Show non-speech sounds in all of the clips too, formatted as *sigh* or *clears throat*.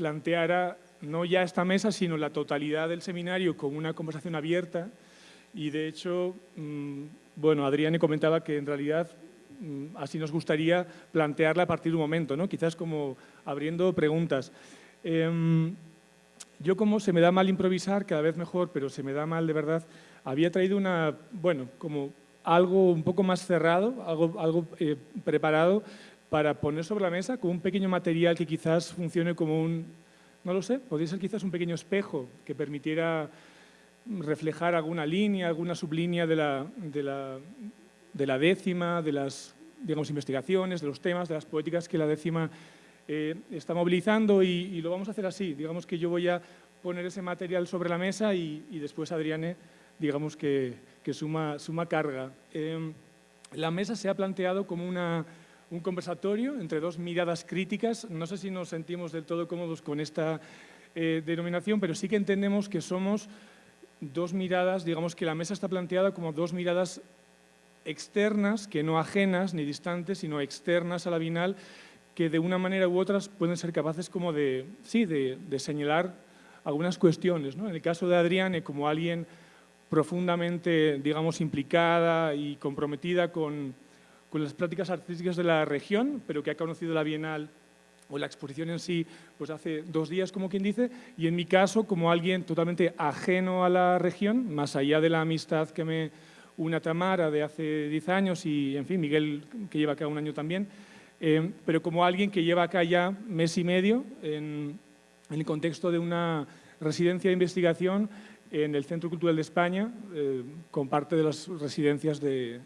planteara no ya esta mesa, sino la totalidad del seminario con una conversación abierta y de hecho, mm, bueno, Adrián comentaba que en realidad mm, así nos gustaría plantearla a partir de un momento, ¿no? quizás como abriendo preguntas. Em, yo como se me da mal improvisar, cada vez mejor, pero se me da mal de verdad, había traído una, bueno, como algo un poco más cerrado, algo, algo eh, preparado para poner sobre la mesa con un pequeño material que quizás funcione como un, no lo sé, podría ser quizás un pequeño espejo que permitiera reflejar alguna línea, alguna sublínea de la, de la, de la décima, de las digamos, investigaciones, de los temas, de las poéticas que la décima eh, está movilizando y, lo vamos a hacer así. Digamos que yo voy a poner ese material sobre la mesa y, después Adriane, digamos que, suma, suma carga. Em, la mesa se ha planteado como una, un conversatorio entre dos miradas críticas. No sé si nos sentimos del todo cómodos con esta eh, denominación, pero sí que entendemos que somos dos miradas, digamos que la mesa está planteada como dos miradas externas, que no ajenas ni distantes, sino externas a la Bienal, que de una manera u otra pueden ser capaces como de, sí, de, señalar algunas cuestiones. ¿no? En el caso de Adriane, como alguien profundamente, digamos, implicada y comprometida con, con las prácticas artísticas de la región, pero que ha conocido la Bienal o la exposición en sí pues hace dos días, como quien dice, y en mi caso, como alguien totalmente ajeno a la región, más allá de la amistad que me une a Tamara de hace diez años y, en fin, Miguel, que lleva acá un año también, eh, pero como alguien que lleva acá ya mes y medio en, el contexto de una residencia de investigación en el Centro Cultural de España, eh, con parte de las residencias de,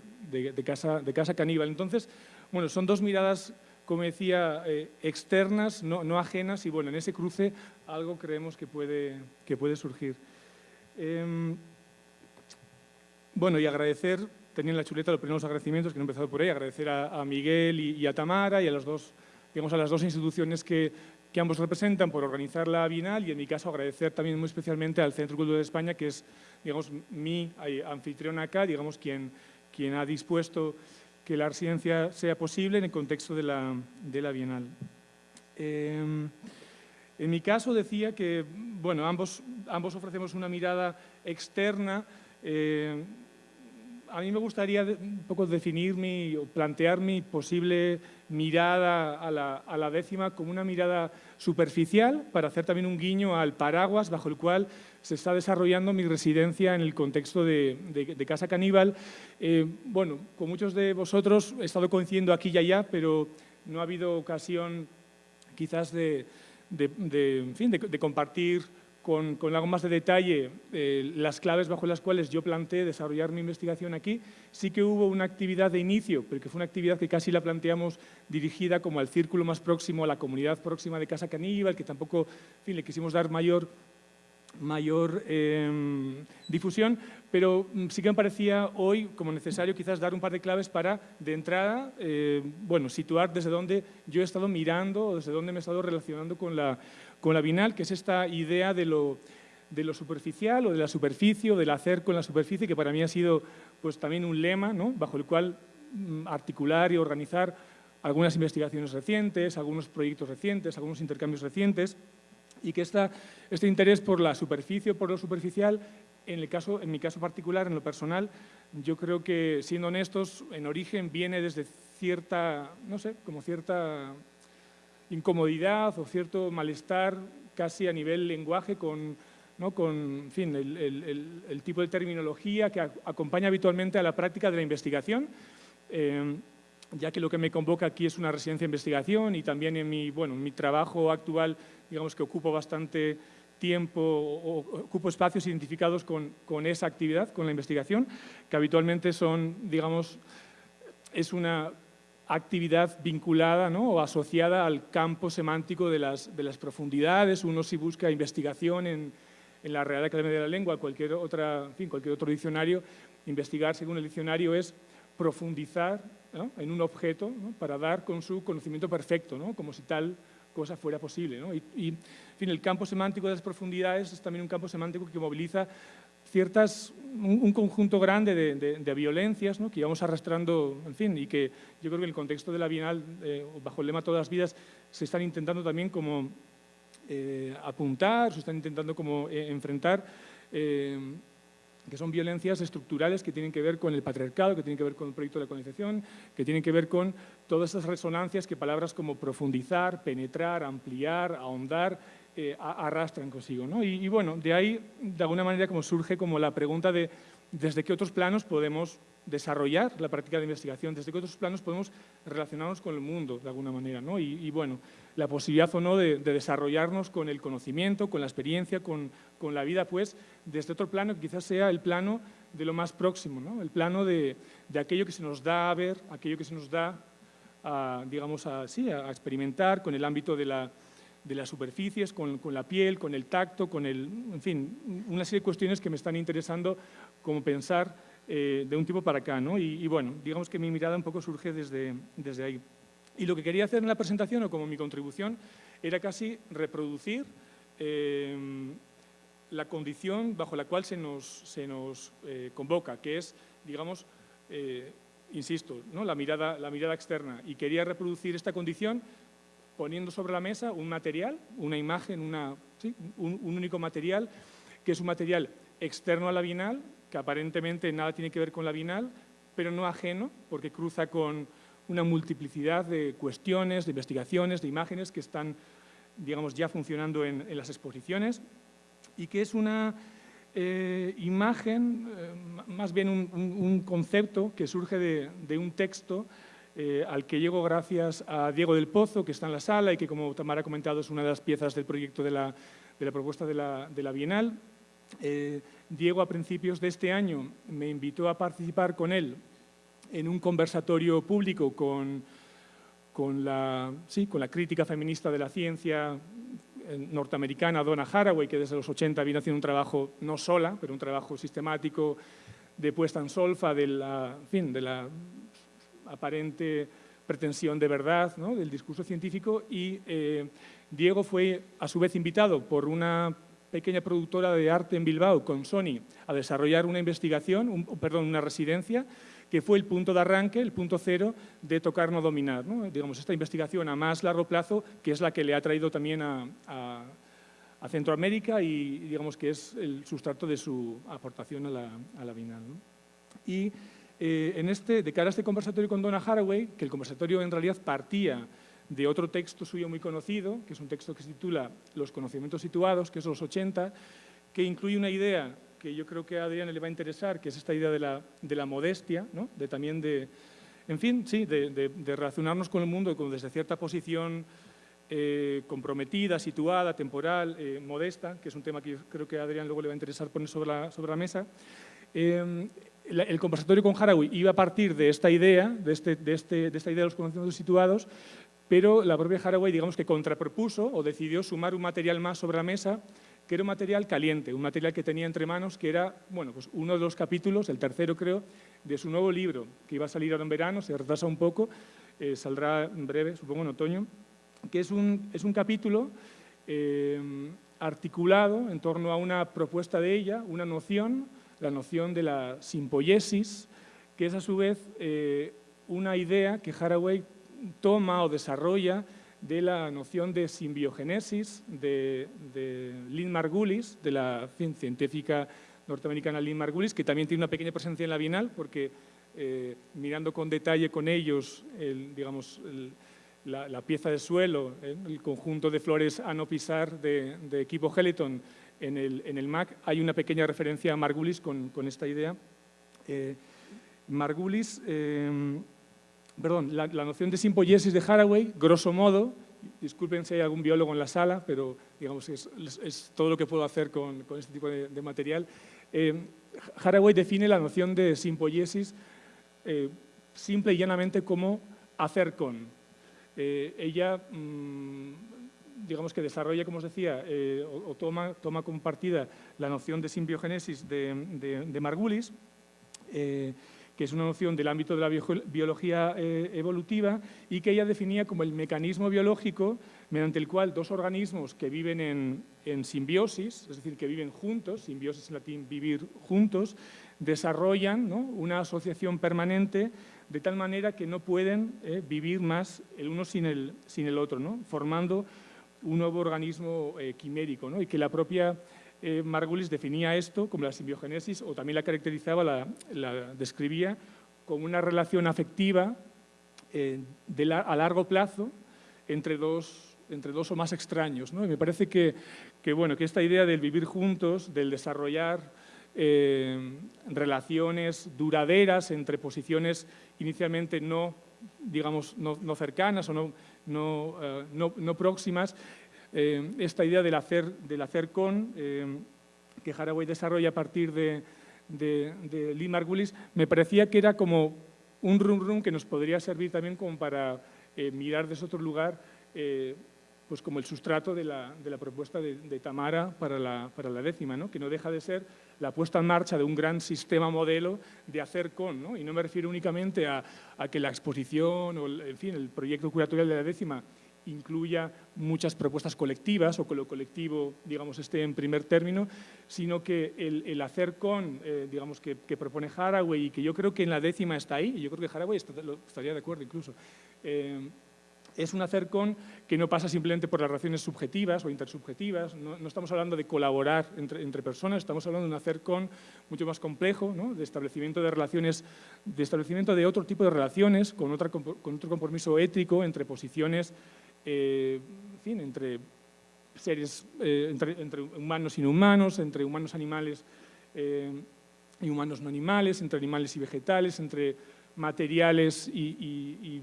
casa, de Casa Caníbal. Entonces, bueno, son dos miradas como decía, eh, externas, no, ajenas, y bueno, en ese cruce algo creemos que puede, que puede surgir. Em, bueno, y agradecer, tenía en la chuleta los primeros agradecimientos, que no he empezado por ahí, agradecer a, Miguel y, a Tamara y a, los dos, digamos, a las dos instituciones que, que, ambos representan por organizar la Bienal y en mi caso agradecer también muy especialmente al Centro Cultural de España, que es, digamos, mi anfitrión acá, digamos, quien, quien ha dispuesto que la residencia sea posible en el contexto de la, de la Bienal. Em, en mi caso decía que bueno, ambos, ambos ofrecemos una mirada externa eh, a mí me gustaría un poco definir mi, o plantear mi posible mirada a la, décima como una mirada superficial para hacer también un guiño al paraguas bajo el cual se está desarrollando mi residencia en el contexto de, Casa Caníbal. Eh, bueno, con muchos de vosotros he estado coincidiendo aquí y allá, pero no ha habido ocasión quizás de, en fin, de compartir con, algo más de detalle eh, las claves bajo las cuales yo planteé desarrollar mi investigación aquí. Sí que hubo una actividad de inicio, pero que fue una actividad que casi la planteamos dirigida como al círculo más próximo, a la comunidad próxima de Casa Caníbal, que tampoco fin, le quisimos dar mayor mayor em, difusión, pero mm, sí que me parecía hoy como necesario quizás dar un par de claves para, de entrada, eh, bueno, situar desde dónde yo he estado mirando o desde dónde me he estado relacionando con la, con la Binal, que es esta idea de lo, de lo superficial o de la superficie o del hacer con la superficie, que para mí ha sido pues, también un lema ¿no? bajo el cual mm, articular y organizar algunas investigaciones recientes, algunos proyectos recientes, algunos intercambios recientes, y que este interés por la superficie o por lo superficial, en, el caso, en mi caso particular, en lo personal, yo creo que, siendo honestos, en origen viene desde cierta, no sé, como cierta incomodidad o cierto malestar casi a nivel lenguaje con, ¿no? con fin, el, tipo de terminología que acompaña habitualmente a la práctica de la investigación. Eh, ya que lo que me convoca aquí es una residencia de investigación y también en mi, bueno, en mi trabajo actual, digamos que ocupo bastante tiempo o ocupo espacios identificados con, con, esa actividad, con la investigación, que habitualmente son, digamos, es una actividad vinculada ¿no? o asociada al campo semántico de las, de las profundidades. Uno si busca investigación en, en la Real Academia de la Lengua, cualquier, otra, fin, cualquier otro diccionario, investigar según el diccionario es profundizar en un objeto para dar con su conocimiento perfecto, como si tal cosa fuera posible. Y, en fin, el campo semántico de las profundidades es también un campo semántico que moviliza ciertas, un, conjunto grande de, violencias que íbamos arrastrando, en fin, y que yo creo que en el contexto de la Bienal, eh, bajo el lema Todas las vidas, se están intentando también como apuntar, se están intentando como enfrentar que son violencias estructurales que tienen que ver con el patriarcado, que tienen que ver con el proyecto de la colonización, que tienen que ver con todas esas resonancias que palabras como profundizar, penetrar, ampliar, ahondar, eh, arrastran consigo. ¿no? Y, bueno, de ahí, de alguna manera, como surge como la pregunta de desde qué otros planos podemos desarrollar la práctica de investigación, desde qué otros planos podemos relacionarnos con el mundo, de alguna manera. ¿no? Y, bueno, la posibilidad o no de, desarrollarnos con el conocimiento, con la experiencia, con, con, la vida, pues, desde otro plano que quizás sea el plano de lo más próximo, ¿no? el plano de, de, aquello que se nos da a ver, aquello que se nos da a, digamos, a, sí, a experimentar con el ámbito de la, de las superficies, con, con, la piel, con el tacto, con el, en fin, una serie de cuestiones que me están interesando como pensar eh, de un tipo para acá. ¿no? Y, bueno, digamos que mi mirada un poco surge desde, desde ahí. Y lo que quería hacer en la presentación, o como mi contribución, era casi reproducir eh, la condición bajo la cual se nos, eh, convoca, que es, digamos, insisto, ¿no? la, mirada, externa. Y quería reproducir esta condición poniendo sobre la mesa un material, una imagen, una, un, un único material, que es un material externo a la Bienal, que aparentemente nada tiene que ver con la Bienal, pero no ajeno, porque cruza con una multiplicidad de cuestiones, de investigaciones, de imágenes que están, digamos, ya funcionando en, las exposiciones y que es una eh, imagen, eh, más bien un, concepto que surge de, un texto eh, al que llego gracias a Diego del Pozo, que está en la sala y que, como Tamara ha comentado, es una de las piezas del proyecto de la, de la propuesta de la, de la Bienal. Diego, a principios de este año, me invitó a participar con él en un conversatorio público con, con, la, sí, con la crítica feminista de la ciencia eh, norteamericana Donna Haraway, que desde los 80 viene haciendo un trabajo, no sola, pero un trabajo sistemático de puesta en solfa de la, fin, de la aparente pretensión de verdad ¿no? del discurso científico y eh, Diego fue a su vez invitado por una pequeña productora de arte en Bilbao con Sony a desarrollar una investigación, perdón, una residencia, que fue el punto de arranque, el punto cero de tocar no dominar. Digamos, esta investigación a más largo plazo, que es la que le ha traído también a, Centroamérica y digamos que es el sustrato de su aportación a la, a. Y eh, en este, de cara a este conversatorio con Donna Haraway, que el conversatorio en realidad partía de otro texto suyo muy conocido, que es un texto que se titula Los conocimientos situados, que es los 80, que incluye una idea que yo creo que a Adrián le va a interesar, que es esta idea de la, de la modestia, ¿no? de también de, en fin, sí, de, de, relacionarnos con el mundo desde cierta posición eh, comprometida, situada, temporal, eh, modesta, que es un tema que yo creo que a Adrián luego le va a interesar poner sobre la, sobre la mesa. Eh, el conversatorio con Haraway iba a partir de esta idea, de, este, de, este, de esta idea de los conocimientos situados, pero la propia Haraway, digamos que contrapropuso o decidió sumar un material más sobre la mesa, que era un material caliente, un material que tenía entre manos, que era bueno, pues uno de los capítulos, el tercero creo, de su nuevo libro, que iba a salir ahora en verano, se retrasa un poco, eh, saldrá en breve, supongo en otoño, que es un, es un capítulo eh, articulado en torno a una propuesta de ella, una noción, la noción de la simpoiesis, que es a su vez eh, una idea que Haraway toma o desarrolla de la noción de simbiogénesis de, Lynn Margulis, de la científica norteamericana Lynn Margulis, que también tiene una pequeña presencia en la Bienal, porque eh, mirando con detalle con ellos digamos, la, pieza de suelo, eh, el conjunto de flores a no pisar de, equipo Heliton en el, en el, MAC, hay una pequeña referencia a Margulis con, esta idea. Eh, Margulis perdón, la, noción de simpoiesis de Haraway, grosso modo, disculpen si hay algún biólogo en la sala, pero digamos es, es todo lo que puedo hacer con, con este tipo de, material. Eh, Haraway define la noción de simpoiesis eh, simple y llanamente como hacer con. Eh, ella, mm, digamos que desarrolla, como os decía, o, toma, toma compartida la noción de simbiogénesis de, de, de Margulis, que es una noción del ámbito de la biología eh, evolutiva y que ella definía como el mecanismo biológico mediante el cual dos organismos que viven en, simbiosis, es decir, que viven juntos, simbiosis en latín, vivir juntos, desarrollan una asociación permanente de tal manera que no pueden eh, vivir más el uno sin el, otro, formando un nuevo organismo eh, quimérico, ¿no? y que la propia eh, Margulis definía esto como la simbiogénesis o también la caracterizaba, la, describía como una relación afectiva eh, a largo plazo entre dos, o más extraños. ¿no? Me parece que, bueno, que esta idea del vivir juntos, del desarrollar relaciones duraderas entre posiciones inicialmente no, digamos, no, cercanas o eh, no, no próximas, eh, esta idea del hacer, del hacer con, eh, que Haraway desarrolla a partir de, de, Lee Margulis, me parecía que era como un rum rum que nos podría servir también como para mirar desde otro lugar pues como el sustrato de la, de la propuesta de, Tamara para la, para la décima, ¿no? que no deja de ser la puesta en marcha de un gran sistema modelo de hacer con, ¿no? y no me refiero únicamente a, a, que la exposición o en fin, el proyecto curatorial de la décima incluya muchas propuestas colectivas o que lo colectivo, digamos, esté en primer término, sino que el, hacer con, eh, digamos, que, propone Haraway y que yo creo que en la décima está ahí, y yo creo que Haraway estaría de acuerdo incluso, eh, es un hacer con que no pasa simplemente por las relaciones subjetivas o intersubjetivas, no, estamos hablando de colaborar entre, personas, estamos hablando de un hacer con mucho más complejo, de establecimiento de relaciones, de establecimiento de otro tipo de relaciones, con, otra, con otro compromiso ético entre posiciones, eh, en fin, entre seres, eh, entre, humanos y no humanos, entre humanos animales eh, y humanos no animales, entre animales y vegetales, entre materiales y,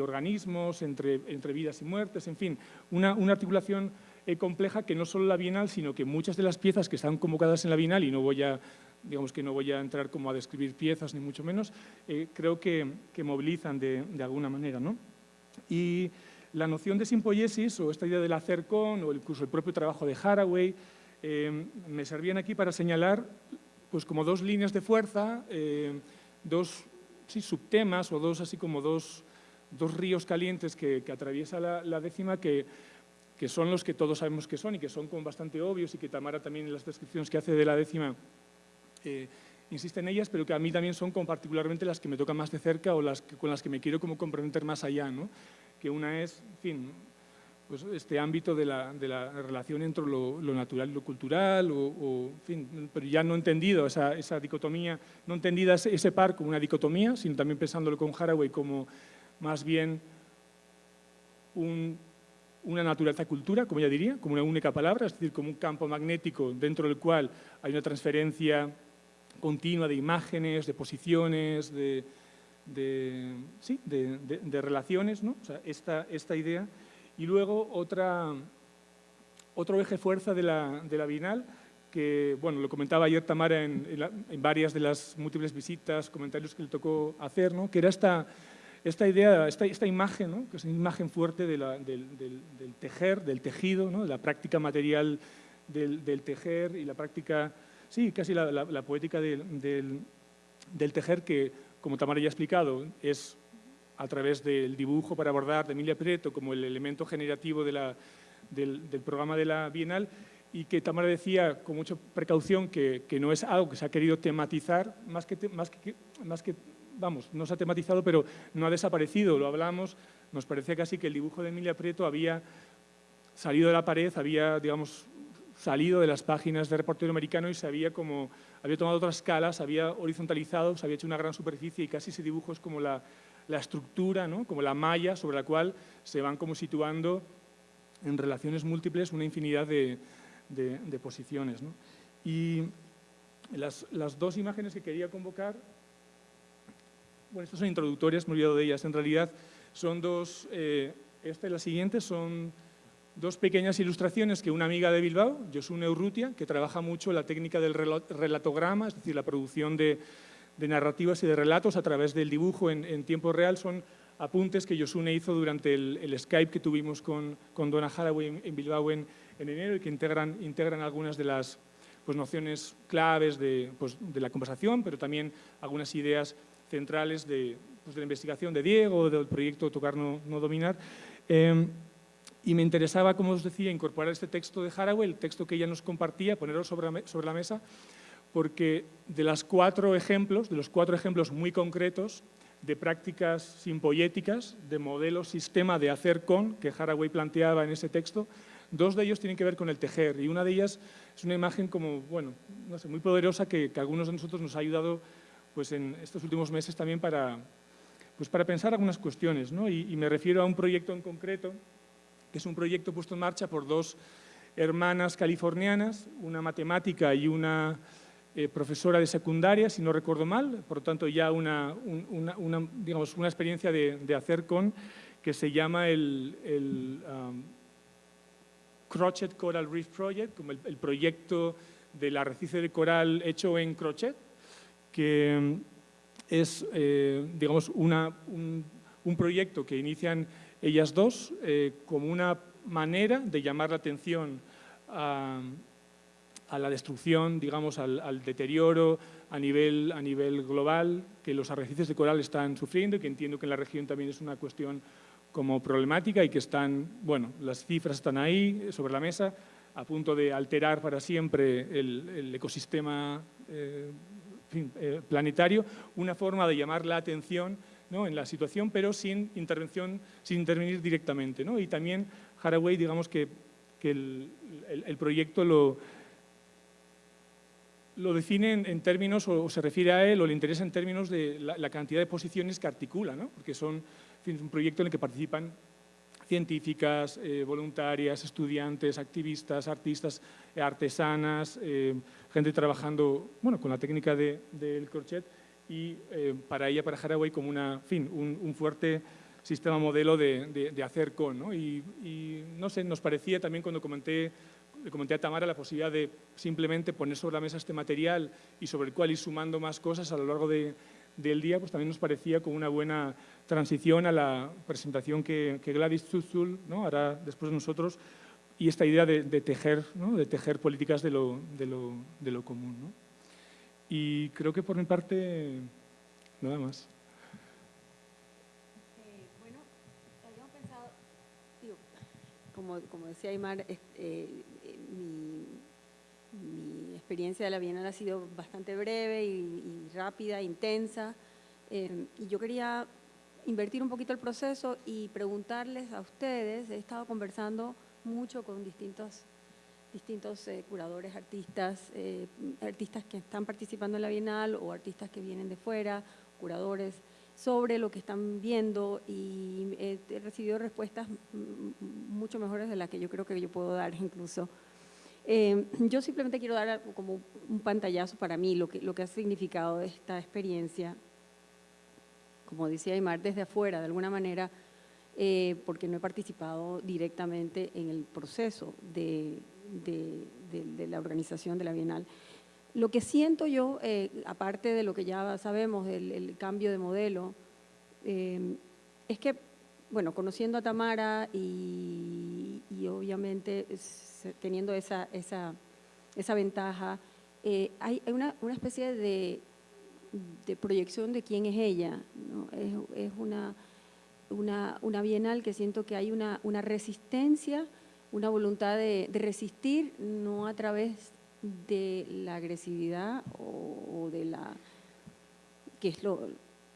organismos, entre, entre, vidas y muertes, en fin, una, articulación eh, compleja que no solo la Bienal, sino que muchas de las piezas que están convocadas en la Bienal, y no voy a, digamos que no voy a entrar como a describir piezas, ni mucho menos, creo que, movilizan de, alguna manera. ¿no? Y la noción de simpoiesis, o esta idea del hacer con, o incluso el propio trabajo de Haraway, eh, me servían aquí para señalar pues, como dos líneas de fuerza, dos subtemas o dos, así como dos, ríos calientes que, atraviesa la, décima que, son los que todos sabemos que son y que son bastante obvios y que Tamara también en las descripciones que hace de la décima eh, insiste en ellas, pero que a mí también son particularmente las que me tocan más de cerca o las con las que me quiero como comprometer más allá, ¿no? Que una es, en fin, pues, este ámbito de la, de la relación entre lo, natural y lo cultural, o, fin, pero ya no entendido esa, esa dicotomía, no entendida ese, par como una dicotomía, sino también pensándolo con Haraway como más bien una naturaleza-cultura, como ya diría, como una única palabra, es decir, como un campo magnético dentro del cual hay una transferencia continua de imágenes, de posiciones, de, de, sí, de, de relaciones, ¿no? o sea, esta, esta idea y luego otra, otro eje fuerza de la, de la Bienal, que bueno, lo comentaba ayer Tamara en, en, varias de las múltiples visitas, comentarios que le tocó hacer, ¿no? que era esta, esta idea, esta, esta imagen, ¿no? que es una imagen fuerte del, del, tejer, del tejido, ¿no? de la práctica material del, del, tejer y la práctica, sí, casi la, la poética del, del, tejer que, como Tamara ya ha explicado, es a través del dibujo para abordar de Emilia Preto como el elemento generativo del, programa de la Bienal y que Tamara decía con mucha precaución que, no es algo que se ha querido tematizar, más que, más que, vamos, no se ha tematizado, pero no ha desaparecido, lo hablamos, nos parecía casi que el dibujo de Emilia Prieto había salido de la pared, había, digamos, salido de las páginas de reportero americano y se había como, había tomado otras escalas, había horizontalizado, se había hecho una gran superficie y casi ese dibujo es como la, la estructura, ¿no? como la malla sobre la cual se van como situando en relaciones múltiples una infinidad de, de, posiciones. Y las, las, dos imágenes que quería convocar, bueno, estas son introductorias, me he olvidado de ellas, en realidad son dos, eh, esta y la siguiente son dos pequeñas ilustraciones que una amiga de Bilbao, Josune Urrutia, que trabaja mucho la técnica del relatograma, es decir, la producción de de narrativas y de relatos a través del dibujo en, tiempo real son apuntes que Josune hizo durante el, Skype que tuvimos con, con Donna Haraway en, Bilbao en, enero y que integran, integran algunas de las pues, nociones claves de, pues, de, la conversación, pero también algunas ideas centrales de, pues, de la investigación de Diego, del proyecto Tocar No, no Dominar. Em, y me interesaba, como os decía, incorporar este texto de Haraway, el texto que ella nos compartía, ponerlo sobre, sobre la mesa, porque de, las cuatro ejemplos, de los cuatro ejemplos muy concretos, de prácticas simpoyéticas, de modelo sistema de hacer con, que Haraway planteaba en ese texto. Dos de ellos tienen que ver con el tejer y una de ellas es una imagen como, bueno, no sé, muy poderosa que, que a algunos de nosotros nos ha ayudado pues, en estos últimos meses también para, pues, para pensar algunas cuestiones. ¿no? Y, y me refiero a un proyecto en concreto, que es un proyecto puesto en marcha por dos hermanas californianas, una matemática y una eh, profesora de secundaria, si no recuerdo mal, por lo tanto ya una, digamos, una experiencia de, hacer con que se llama el, um, Crochet Coral Reef Project, como el, proyecto del arrecife de coral hecho en crochet, que um, es eh, digamos, una, un, proyecto que inician ellas dos eh, como una manera de llamar la atención a, la destrucción, digamos, al, deterioro a nivel, a nivel global que los arrecifes de coral están sufriendo y que entiendo que en la región también es una cuestión como problemática y que están, bueno, las cifras están ahí sobre la mesa, a punto de alterar para siempre el, ecosistema eh, eh, planetario, una forma de llamar la atención en la situación, pero sin intervención, sin intervenir directamente. ¿no? Y también Haraway, digamos que, el proyecto lo, define en, términos, o, se refiere a él, o le interesa en términos de la, cantidad de posiciones que articula, ¿no? porque son un proyecto en el que participan científicas, eh, voluntarias, estudiantes, activistas, artistas, eh, artesanas, eh, gente trabajando bueno, con la técnica del crochet y para ella, para Haraway, como una, fin, un, fuerte sistema modelo de, hacer con. ¿no? Y, y, no sé, nos parecía también cuando comenté le comenté a Tamara la posibilidad de simplemente poner sobre la mesa este material y sobre el cual ir sumando más cosas a lo largo del día, pues también nos parecía como una buena transición a la presentación que, Gladys Zuzul ¿no? hará después de nosotros y esta idea de, tejer, de tejer políticas de lo, de lo, común. Y creo que por mi parte, nada más. Eh, bueno, habíamos pensado, como, como, decía Aymar, eh, mi, experiencia de la Bienal ha sido bastante breve y, rápida, intensa, eh, y yo quería invertir un poquito el proceso y preguntarles a ustedes, he estado conversando mucho con distintos, distintos eh, curadores, artistas, eh, artistas que están participando en la Bienal o artistas que vienen de fuera, curadores, sobre lo que están viendo y he recibido respuestas mucho mejores de las que yo creo que yo puedo dar incluso. Eh, yo simplemente quiero dar como un pantallazo para mí, lo que, lo que ha significado esta experiencia, como decía Aymar, desde afuera, de alguna manera, eh, porque no he participado directamente en el proceso de, de, la organización de la Bienal. Lo que siento yo, eh, aparte de lo que ya sabemos del cambio de modelo, es que bueno, conociendo a Tamara y, obviamente teniendo esa, esa, esa ventaja, eh, hay, una, una, especie de, de, proyección de quién es ella. Es, una, una, una, bienal que siento que hay una, una resistencia, una voluntad de, de, resistir, no a través de la agresividad o, de la que es lo,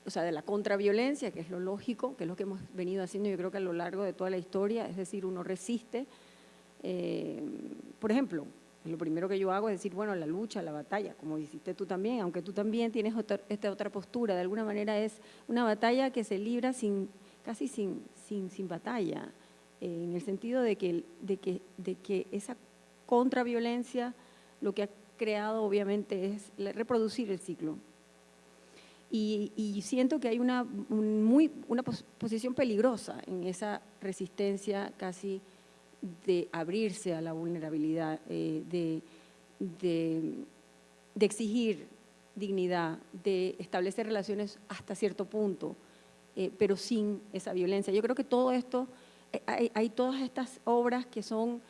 o sea, de la contraviolencia, que es lo lógico, que es lo que hemos venido haciendo yo creo que a lo largo de toda la historia, es decir, uno resiste. Eh, por ejemplo, lo primero que yo hago es decir, bueno, la lucha, la batalla, como hiciste tú también, aunque tú también tienes esta otra postura, de alguna manera es una batalla que se libra sin, casi sin, sin, sin batalla, en el sentido de que, de, que, de que esa contraviolencia lo que ha creado obviamente es reproducir el ciclo, y, siento que hay una, muy, una posición peligrosa en esa resistencia casi de abrirse a la vulnerabilidad, eh, de, de, exigir dignidad, de establecer relaciones hasta cierto punto, eh, pero sin esa violencia. Yo creo que todo esto, hay, hay todas estas obras que son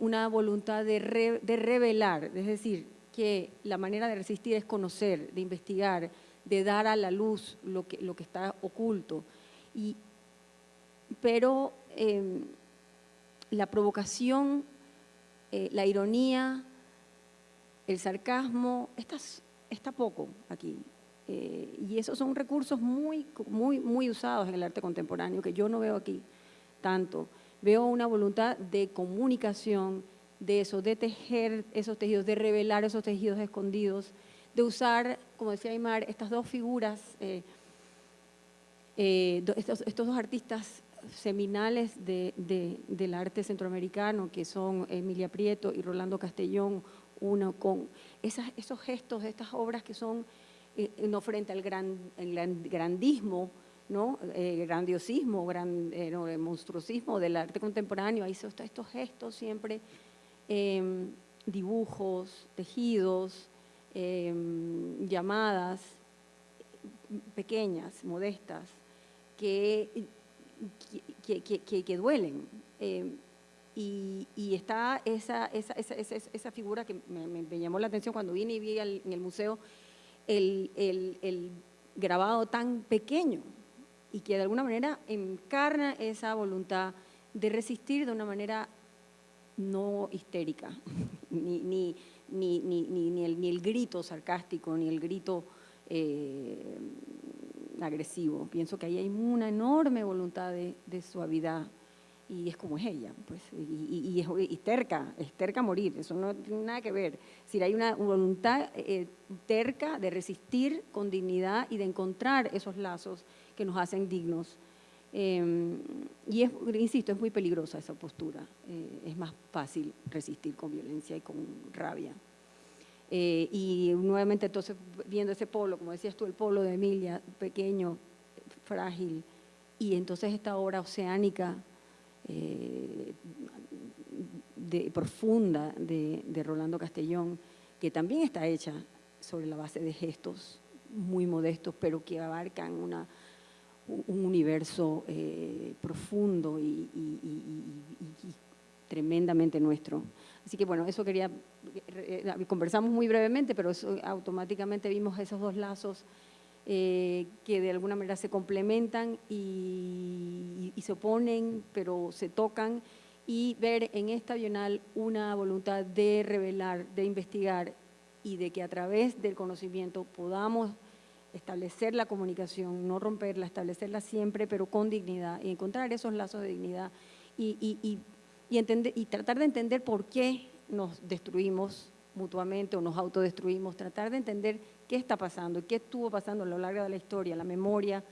una voluntad de, revelar, es decir, que la manera de resistir es conocer, de investigar, de dar a la luz lo que, está oculto. Y, pero em, la provocación, eh, la ironía, el sarcasmo, está, está poco aquí. Eh, y esos son recursos muy, muy, muy usados en el arte contemporáneo, que yo no veo aquí tanto. Veo una voluntad de comunicación, de eso, de tejer esos tejidos, de revelar esos tejidos escondidos, de usar, como decía Aymar, estas dos figuras, eh, eh, estos, dos artistas seminales del arte centroamericano, que son Emilia Prieto y Rolando Castellón, uno con esos gestos de estas obras que son eh, no frente al gran, grandismo, ¿no? grandiosismo, gran, monstruosismo del arte contemporáneo, ahí son estos gestos siempre, em, dibujos, tejidos, Em, llamadas pequeñas, modestas, que, que, duelen. Em, y, está esa, esa, esa, esa figura que me, llamó la atención cuando vine y vi en el museo el, el, grabado tan pequeño y que de alguna manera encarna esa voluntad de resistir de una manera no histérica, *laughs* ni, ni, ni, ni, el, el grito sarcástico, ni el grito eh, agresivo. Pienso que ahí hay una enorme voluntad de, suavidad y es como es ella, pues, y, es terca, es terca a morir, eso no tiene nada que ver. Si hay una voluntad eh, terca de resistir con dignidad y de encontrar esos lazos que nos hacen dignos. Em, y es, insisto, es muy peligrosa esa postura. Eh, es más fácil resistir con violencia y con rabia. Eh, y nuevamente entonces viendo ese polo, como decías tú, el polo de Emilia, pequeño, frágil, y entonces esta obra oceánica eh, profunda de Rolando Castellón, que también está hecha sobre la base de gestos muy modestos, pero que abarcan una un universo eh, profundo y, tremendamente nuestro. Así que bueno, eso quería, eh, conversamos muy brevemente, pero eso, automáticamente vimos esos dos lazos eh, que de alguna manera se complementan y, se oponen, pero se tocan, y ver en esta Bienal una voluntad de revelar, de investigar y de que a través del conocimiento podamos establecer la comunicación, no romperla, establecerla siempre, pero con dignidad, y encontrar esos lazos de dignidad y, entender, y tratar de entender por qué nos destruimos mutuamente o nos autodestruimos, tratar de entender qué está pasando, qué estuvo pasando a lo largo de la historia, la memoria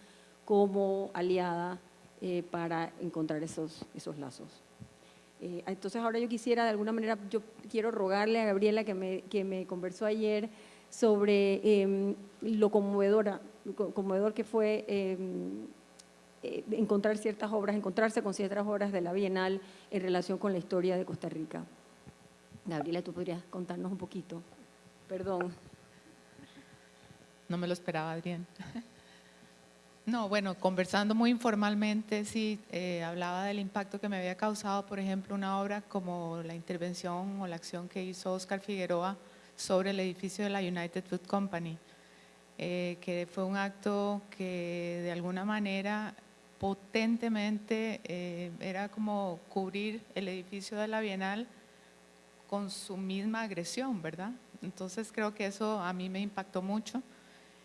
como aliada eh, para encontrar esos, esos lazos. Eh, entonces ahora yo quisiera, de alguna manera, yo quiero rogarle a Gabriela que me, que me conversó ayer, sobre em, lo conmovedora, conmovedor que fue em, eh, encontrar ciertas obras, encontrarse con ciertas obras de la Bienal en relación con la historia de Costa Rica. Gabriela, tú podrías contarnos un poquito. Perdón. No me lo esperaba, Adrián. *laughs* No, bueno, conversando muy informalmente, sí, eh, hablaba del impacto que me había causado, por ejemplo, una obra como la intervención o la acción que hizo Oscar Figueroa sobre el edificio de la United Food Company, eh, que fue un acto que de alguna manera potentemente eh, era como cubrir el edificio de la Bienal con su misma agresión, ¿verdad? Entonces creo que eso a mí me impactó mucho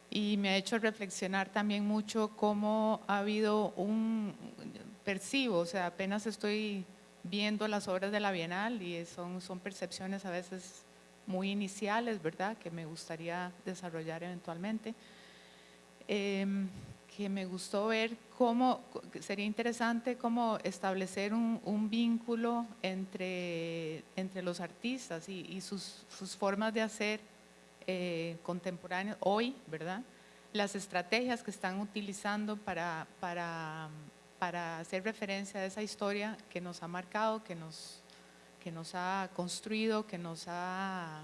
y me ha hecho reflexionar también mucho cómo ha habido un, percibo, o sea, apenas estoy viendo las obras de la Bienal y son, son percepciones a veces muy iniciales, ¿verdad? Que me gustaría desarrollar eventualmente. Em, que me gustó ver cómo, sería interesante cómo establecer un, vínculo entre, entre los artistas y, sus, formas de hacer eh, hoy, ¿verdad? Las estrategias que están utilizando para, para, para hacer referencia a esa historia que nos ha marcado, que nos que nos ha construido, que nos ha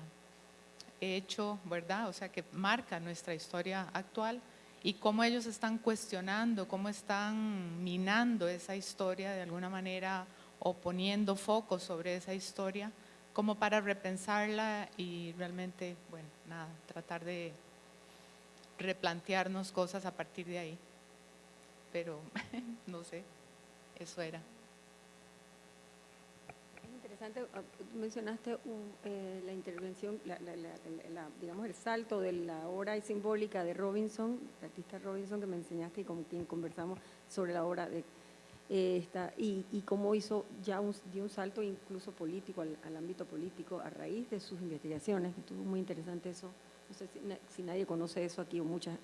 hecho, ¿verdad? O sea, que marca nuestra historia actual y cómo ellos están cuestionando, cómo están minando esa historia de alguna manera o poniendo foco sobre esa historia, como para repensarla y realmente, bueno, nada, tratar de replantearnos cosas a partir de ahí. Pero, *laughs* no sé, eso era interesante, ah, mencionaste un, eh, la intervención, la, la- la- digamos el salto de la obra simbólica de Robinson, el artista Robinson que me enseñaste y con quien conversamos sobre la obra de eh, esta, y, y cómo hizo ya un, dio un salto incluso político al, ámbito político a raíz de sus investigaciones. Estuvo muy interesante eso. No sé si nadie conoce eso aquí o mucha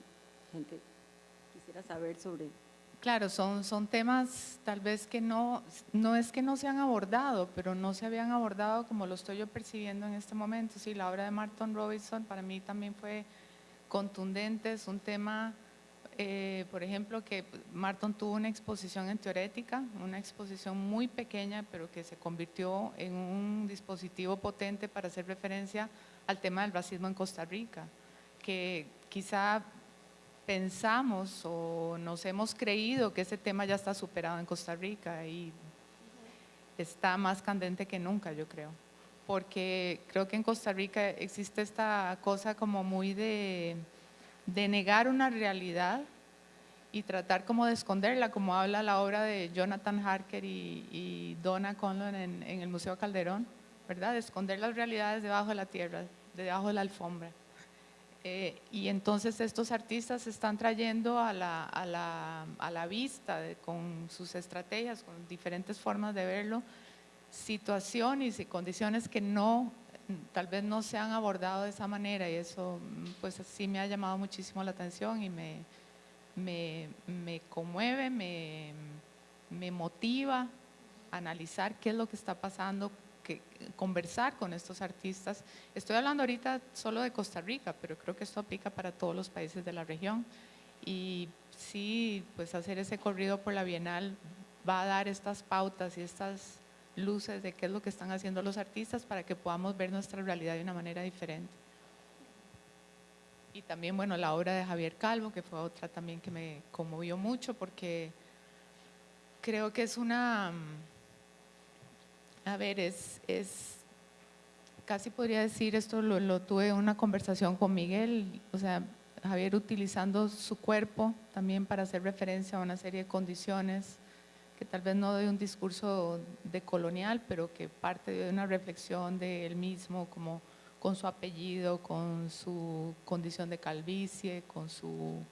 gente quisiera saber sobre Claro, son, son temas tal vez que no, no es que no se han abordado, pero no se habían abordado como lo estoy yo percibiendo en este momento. Sí, la obra de Martin Robinson para mí también fue contundente, es un tema, eh, por ejemplo, que Martin tuvo una exposición en teorética, una exposición muy pequeña, pero que se convirtió en un dispositivo potente para hacer referencia al tema del racismo en Costa Rica, que quizá pensamos o nos hemos creído que ese tema ya está superado en Costa Rica y está más candente que nunca, yo creo. Porque creo que en Costa Rica existe esta cosa como muy de, de negar una realidad y tratar como de esconderla, como habla la obra de Jonathan Harker y, Donna Conlon en, en el Museo Calderón, ¿verdad? De esconder las realidades debajo de la tierra, debajo de la alfombra. Eh, y entonces estos artistas están trayendo a la, a la, a la vista de- con sus estrategias, con diferentes formas de verlo, situaciones y condiciones que no, tal vez no se han abordado de esa manera y eso pues sí me ha llamado muchísimo la atención y me, me, me conmueve, me, me motiva analizar qué es lo que está pasando, que, conversar con estos artistas. Estoy hablando ahorita solo de Costa Rica, pero creo que esto aplica para todos los países de la región. Y sí, pues hacer ese corrido por la Bienal va a dar estas pautas y estas luces de qué es lo que están haciendo los artistas para que podamos ver nuestra realidad de una manera diferente. Y también, bueno, la obra de Javier Calvo, que fue otra también que me conmovió mucho porque creo que es una, a ver, es, es casi podría decir, esto lo, tuve una conversación con Miguel, o sea, Javier utilizando su cuerpo también para hacer referencia a una serie de condiciones que tal vez no de un discurso de colonial, pero que parte de una reflexión de él mismo, como con su apellido, con su condición de calvicie, con su,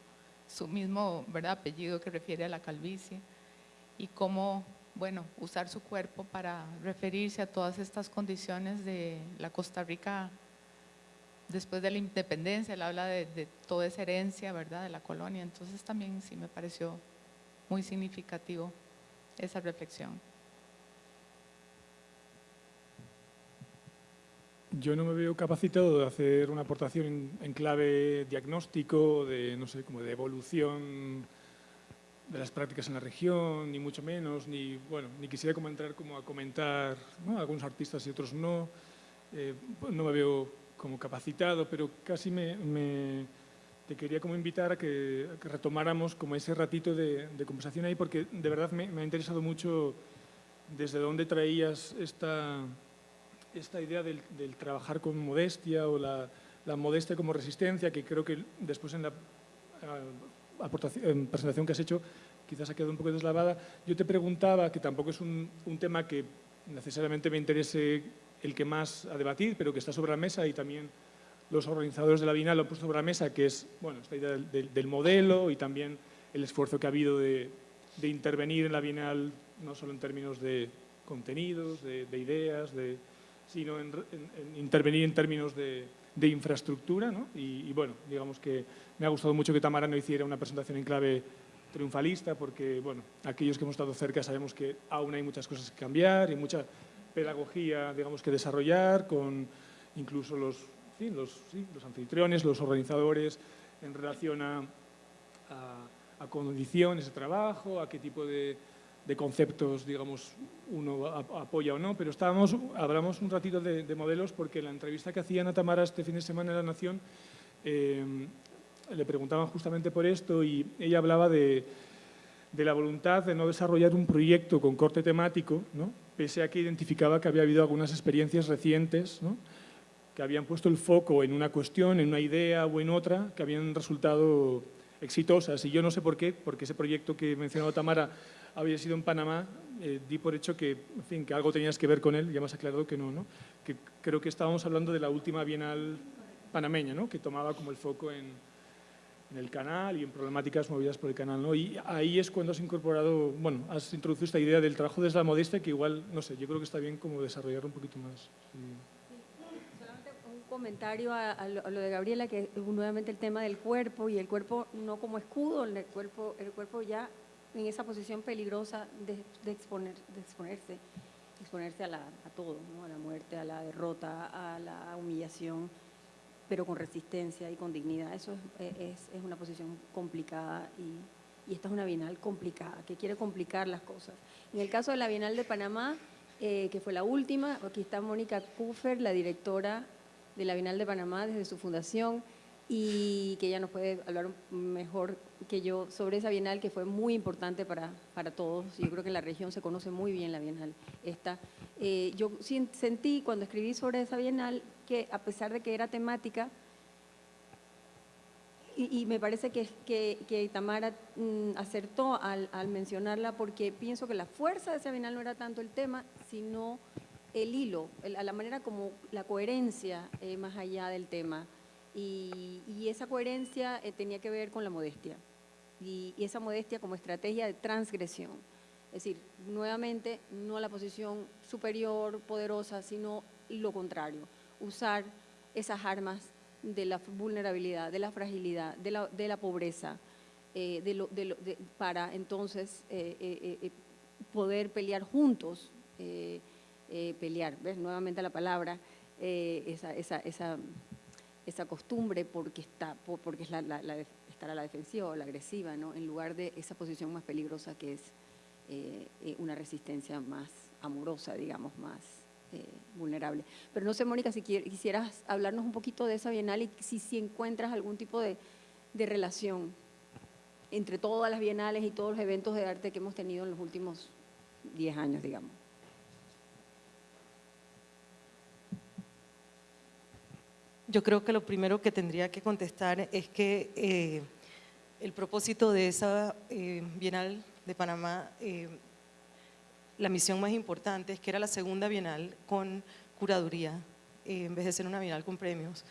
su mismo ¿verdad? apellido que refiere a la calvicie, y cómo, bueno, usar su cuerpo para referirse a todas estas condiciones de la Costa Rica después de la independencia, él habla de, toda esa herencia, ¿verdad?, de la colonia, entonces también sí me pareció muy significativo esa reflexión. Yo no me veo capacitado de hacer una aportación en, en clave diagnóstico, de, no sé, como de evolución de las prácticas en la región, ni mucho menos, ni, bueno, ni quisiera como entrar como a comentar ¿no? algunos artistas y otros no. Eh, no me veo como capacitado, pero casi me, me- te quería como invitar a que, retomáramos como ese ratito de, de conversación ahí, porque de verdad me, me ha interesado mucho desde dónde traías esta, esta idea del, del trabajar con modestia o la, la modestia como resistencia, que creo que después en la ah, presentación que has hecho quizás ha quedado un poco deslavada. Yo te preguntaba, que tampoco es un, un tema que necesariamente me interese el que más a debatir, pero que está sobre la mesa y también los organizadores de la Bienal lo han puesto sobre la mesa, que es bueno, esta idea del- del modelo y también el esfuerzo que ha habido de, de intervenir en la Bienal, no solo en términos de contenidos, de, de ideas, de, sino en, en- en intervenir en términos de, de infraestructura. ¿no? Y, bueno, digamos que me ha gustado mucho que Tamara no hiciera una presentación en clave triunfalista, porque bueno, aquellos que hemos estado cerca sabemos que aún hay muchas cosas que cambiar y mucha pedagogía, digamos, que desarrollar con incluso los, fin, los, sí, los anfitriones, los organizadores en relación a, a condiciones de trabajo, a qué tipo de, de conceptos, digamos, uno apoya o no, pero estábamos, hablamos un ratito de, de modelos porque la entrevista que hacía Ana Tamara este fin de semana en La Nación eh, le preguntaban justamente por esto y ella hablaba de, de la voluntad de no desarrollar un proyecto con corte temático, ¿no? pese a que identificaba que había habido algunas experiencias recientes ¿no? que habían puesto el foco en una cuestión, en una idea o en otra, que habían resultado exitosas. Y yo no sé por qué, porque ese proyecto que mencionó Tamara había sido en Panamá, eh, di por hecho que, en fin, que algo tenías que ver con él, ya me has aclarado que no, ¿no? Que creo que estábamos hablando de la última Bienal panameña, ¿no? Que tomaba como el foco en, en el canal y en problemáticas movidas por el canal. ¿no? Y ahí es cuando has incorporado, bueno, has introducido esta idea del trabajo desde la modestia que igual, no sé, yo creo que está bien como desarrollar un poquito más. Solamente un comentario a, lo, de Gabriela, que nuevamente el tema del cuerpo y el cuerpo no como escudo, el cuerpo, el cuerpo ya en esa posición peligrosa de, exponer, de exponerse, exponerse a, la, a todo, ¿no? a la muerte, a la derrota, a la humillación pero con resistencia y con dignidad. Eso es, es, una posición complicada y, y, esta es una Bienal complicada, que quiere complicar las cosas. En el caso de la Bienal de Panamá, eh, que fue la última, aquí está Mónica Kufer, la directora de la Bienal de Panamá desde su fundación, y que ella nos puede hablar mejor que yo sobre esa Bienal que fue muy importante para, para todos. Yo creo que en la región se conoce muy bien la Bienal esta. Eh, yo sentí cuando escribí sobre esa Bienal que a pesar de que era temática, y, me parece que, que, Tamara mm, acertó al, mencionarla porque pienso que la fuerza de esa Bienal no era tanto el tema, sino el hilo, la manera como la coherencia eh, más allá del tema. Y, esa coherencia eh, tenía que ver con la modestia. Y, esa modestia como estrategia de transgresión. Es decir, nuevamente, no la posición superior, poderosa, sino lo contrario. Usar esas armas de la vulnerabilidad, de la fragilidad, de la, de la pobreza, eh, para entonces eh, poder pelear juntos, pelear, ¿ves? Nuevamente la palabra, esa, esa esa costumbre porque, está, porque es la, estar a la defensiva o la agresiva, ¿no? en lugar de esa posición más peligrosa que es eh, eh, una resistencia más amorosa, digamos, más eh, vulnerable. Pero no sé, Mónica, si quisieras hablarnos un poquito de esa bienal y si, si encuentras algún tipo de, de relación entre todas las bienales y todos los eventos de arte que hemos tenido en los últimos 10 años, digamos. Yo creo que lo primero que tendría que contestar es que eh, el propósito de esa eh, Bienal de Panamá, eh, la misión más importante es que era la segunda Bienal con curaduría, en vez de ser una Bienal con premios.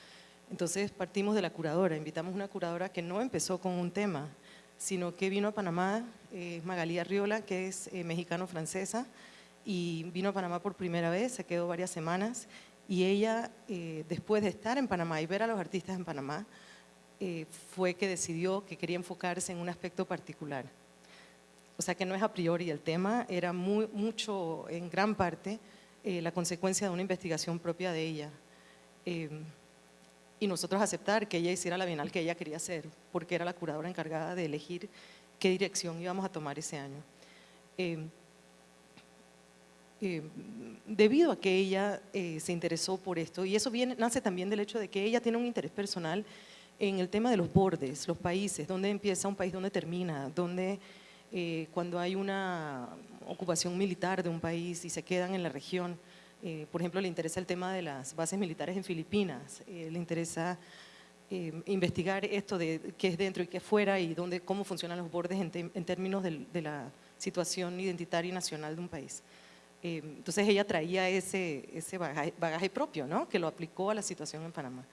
Entonces partimos de la curadora, invitamos una curadora que no empezó con un tema, sino que vino a Panamá, Magalía Riola, que es mexicano-francesa, y vino a Panamá por primera vez, se quedó varias semanas y ella, eh, después de estar en Panamá y ver a los artistas en Panamá, eh, fue que decidió que quería enfocarse en un aspecto particular. O sea que no es a priori el tema, era muy, mucho, en gran parte, eh, la consecuencia de una investigación propia de ella. y nosotros aceptar que ella hiciera la bienal que ella quería hacer, porque era la curadora encargada de elegir qué dirección íbamos a tomar ese año. Eh, debido a que ella eh, se interesó por esto, y eso viene, nace también del hecho de que ella tiene un interés personal en el tema de los bordes, los países, dónde empieza un país, dónde termina, dónde eh, cuando hay una ocupación militar de un país y se quedan en la región, por ejemplo, le interesa el tema de las bases militares en Filipinas, le interesa investigar esto de qué es dentro y qué es fuera y dónde, cómo funcionan los bordes en, términos de la situación identitaria y nacional de un país. Eh, entonces ella traía ese, ese bagaje, propio, ¿no? que lo aplicó a la situación en Panamá.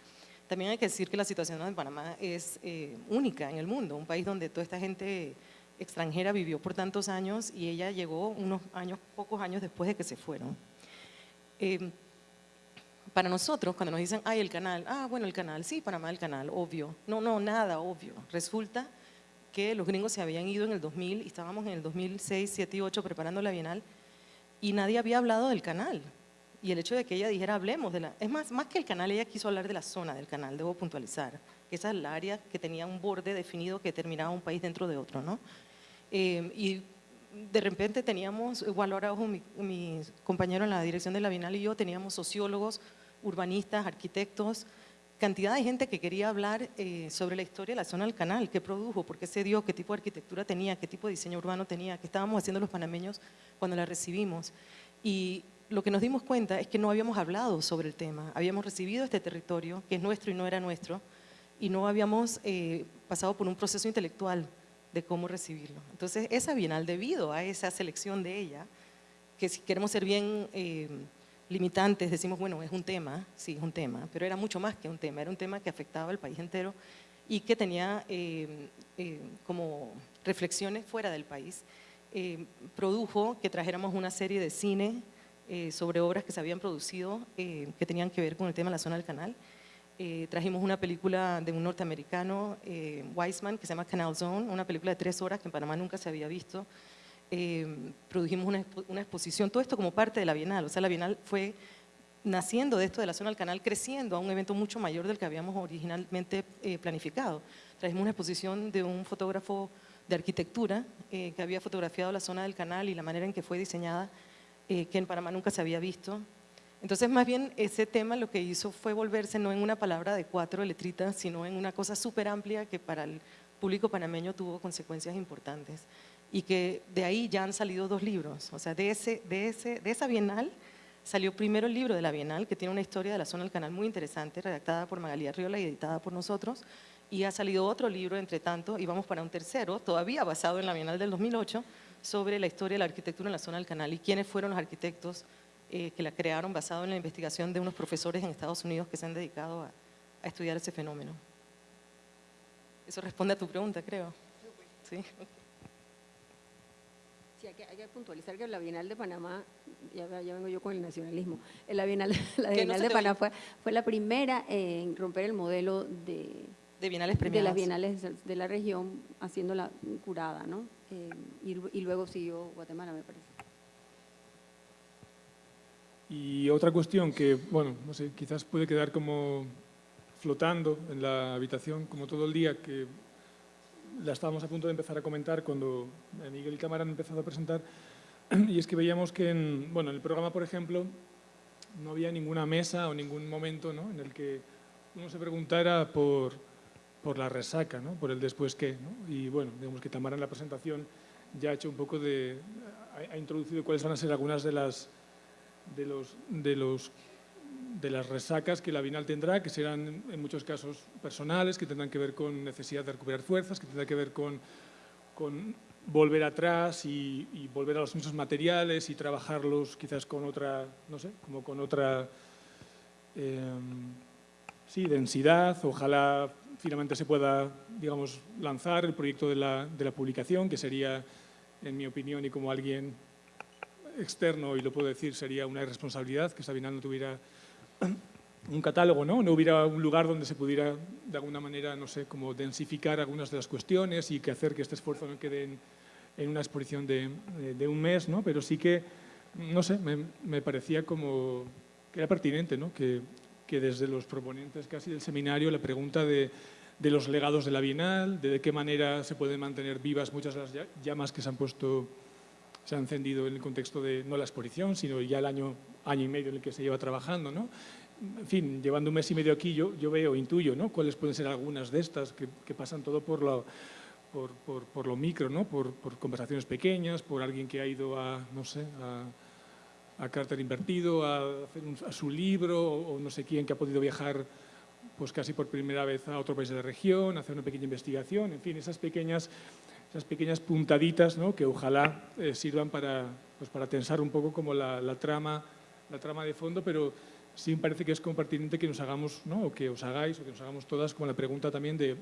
También hay que decir que la situación en Panamá es eh, única en el mundo, un país donde toda esta gente extranjera vivió por tantos años y ella llegó unos años, pocos años después de que se fueron. Eh, para nosotros, cuando nos dicen, ay, el canal, ah, bueno, el canal, sí, Panamá el canal, obvio. No, no, nada, obvio. Resulta que los gringos se habían ido en el 2000 y estábamos en el 2006, 7 y 8 preparando la Bienal y nadie había hablado del canal. Y el hecho de que ella dijera, hablemos de la... Es más, más que el canal, ella quiso hablar de la zona del canal, debo puntualizar. Que esa es el área que tenía un borde definido que terminaba un país dentro de otro, ¿no? Eh, y de repente teníamos, igual ahora ojo, mi, mi, compañero en la dirección de la Bienal y yo, teníamos sociólogos, urbanistas, arquitectos, cantidad de gente que quería hablar eh, sobre la historia de la zona del canal, qué produjo, por qué se dio, qué tipo de arquitectura tenía, qué tipo de diseño urbano tenía, qué estábamos haciendo los panameños cuando la recibimos. Y lo que nos dimos cuenta es que no habíamos hablado sobre el tema, habíamos recibido este territorio, que es nuestro y no era nuestro, y no habíamos eh, pasado por un proceso intelectual de cómo recibirlo. Entonces, esa Bienal, debido a esa selección de ella, que si queremos ser bien eh, limitantes, decimos, bueno, es un tema, sí, es un tema, pero era mucho más que un tema, era un tema que afectaba al país entero y que tenía eh, como reflexiones fuera del país. produjo que trajéramos una serie de cine sobre obras que se habían producido que tenían que ver con el tema de la zona del canal eh, trajimos una película de un norteamericano, eh, Weisman, que se llama Canal Zone, una película de tres horas que en Panamá nunca se había visto. Eh, produjimos una, exposición, todo esto como parte de la Bienal, o sea, la Bienal fue naciendo de esto de la zona del canal, creciendo a un evento mucho mayor del que habíamos originalmente planificado. Trajimos una exposición de un fotógrafo de arquitectura que había fotografiado la zona del canal y la manera en que fue diseñada, que en Panamá nunca se había visto. Entonces, más bien, ese tema lo que hizo fue volverse no en una palabra de cuatro letritas, sino en una cosa súper amplia que para el público panameño tuvo consecuencias importantes y que de ahí ya han salido dos libros. O sea, de, ese, de, ese, de esa bienal salió primero el libro de la bienal, que tiene una historia de la zona del canal muy interesante, redactada por Magalía Riola y editada por nosotros, y ha salido otro libro, entre tanto, y vamos para un tercero, todavía basado en la bienal del 2008, sobre la historia de la arquitectura en la zona del canal y quiénes fueron los arquitectos eh, que la crearon basado en la investigación de unos profesores en Estados Unidos que se han dedicado a, estudiar ese fenómeno. Eso responde a tu pregunta, creo. Sí. Sí, hay que, puntualizar que la Bienal de Panamá, ya, vengo yo con el nacionalismo, la Bienal, *laughs* la Bienal de Panamá fue, fue, la primera en romper el modelo de, de bienales De las bienales de la región, haciéndola curada, ¿no? Eh, y, y, luego siguió Guatemala, me parece. Y otra cuestión que, bueno, no sé, quizás puede quedar como flotando en la habitación como todo el día, que la estábamos a punto de empezar a comentar cuando Miguel y Cámara han empezado a presentar, *clears throat* y es que veíamos que en, bueno, en el programa, por ejemplo, no había ninguna mesa o ningún momento ¿no? en el que uno se preguntara por, por la resaca, ¿no? por el después qué. ¿no? Y bueno, digamos que Tamara en la presentación ya ha hecho un poco de... ha introducido cuáles van a ser algunas de las de, los, de, los, de las resacas que la Bienal tendrá, que serán en muchos casos personales, que tendrán que ver con necesidad de recuperar fuerzas, que tendrán que ver con, con volver atrás y, volver a los mismos materiales y trabajarlos quizás con otra, no sé, como con otra em, sí, densidad. Ojalá finalmente se pueda, digamos, lanzar el proyecto de la, de la publicación, que sería, en mi opinión y como alguien externo, y lo puedo decir, sería una irresponsabilidad que Sabina no tuviera *clears throat* un catálogo, ¿no? no hubiera un lugar donde se pudiera, de alguna manera, no sé, como densificar algunas de las cuestiones y que hacer que este esfuerzo no quede en, una exposición de, un mes, ¿no? pero sí que, no sé, me, parecía como que era pertinente, ¿no? que, desde los proponentes casi del seminario la pregunta de, los legados de la Bienal, de, qué manera se pueden mantener vivas muchas de las llamas que se han puesto se ha encendido en el contexto de no la exposición, sino ya el año, año y medio en el que se lleva trabajando. ¿no? En fin, llevando un mes y medio aquí, yo, yo veo, intuyo, ¿no? cuáles pueden ser algunas de estas que, que pasan todo por lo, por, por, por lo micro, ¿no? Por, por, conversaciones pequeñas, por alguien que ha ido a, no sé, a, a Carter Invertido, a hacer a su libro, o, o no sé quién que ha podido viajar pues casi por primera vez a otro país de la región, hacer una pequeña investigación, en fin, esas pequeñas esas pequeñas puntaditas ¿no? que ojalá eh, sirvan para, pues para tensar un poco como la, la, trama, la trama de fondo, pero sí me parece que es compartiente que nos hagamos, ¿no? o que os hagáis, o que nos hagamos todas como la pregunta también de,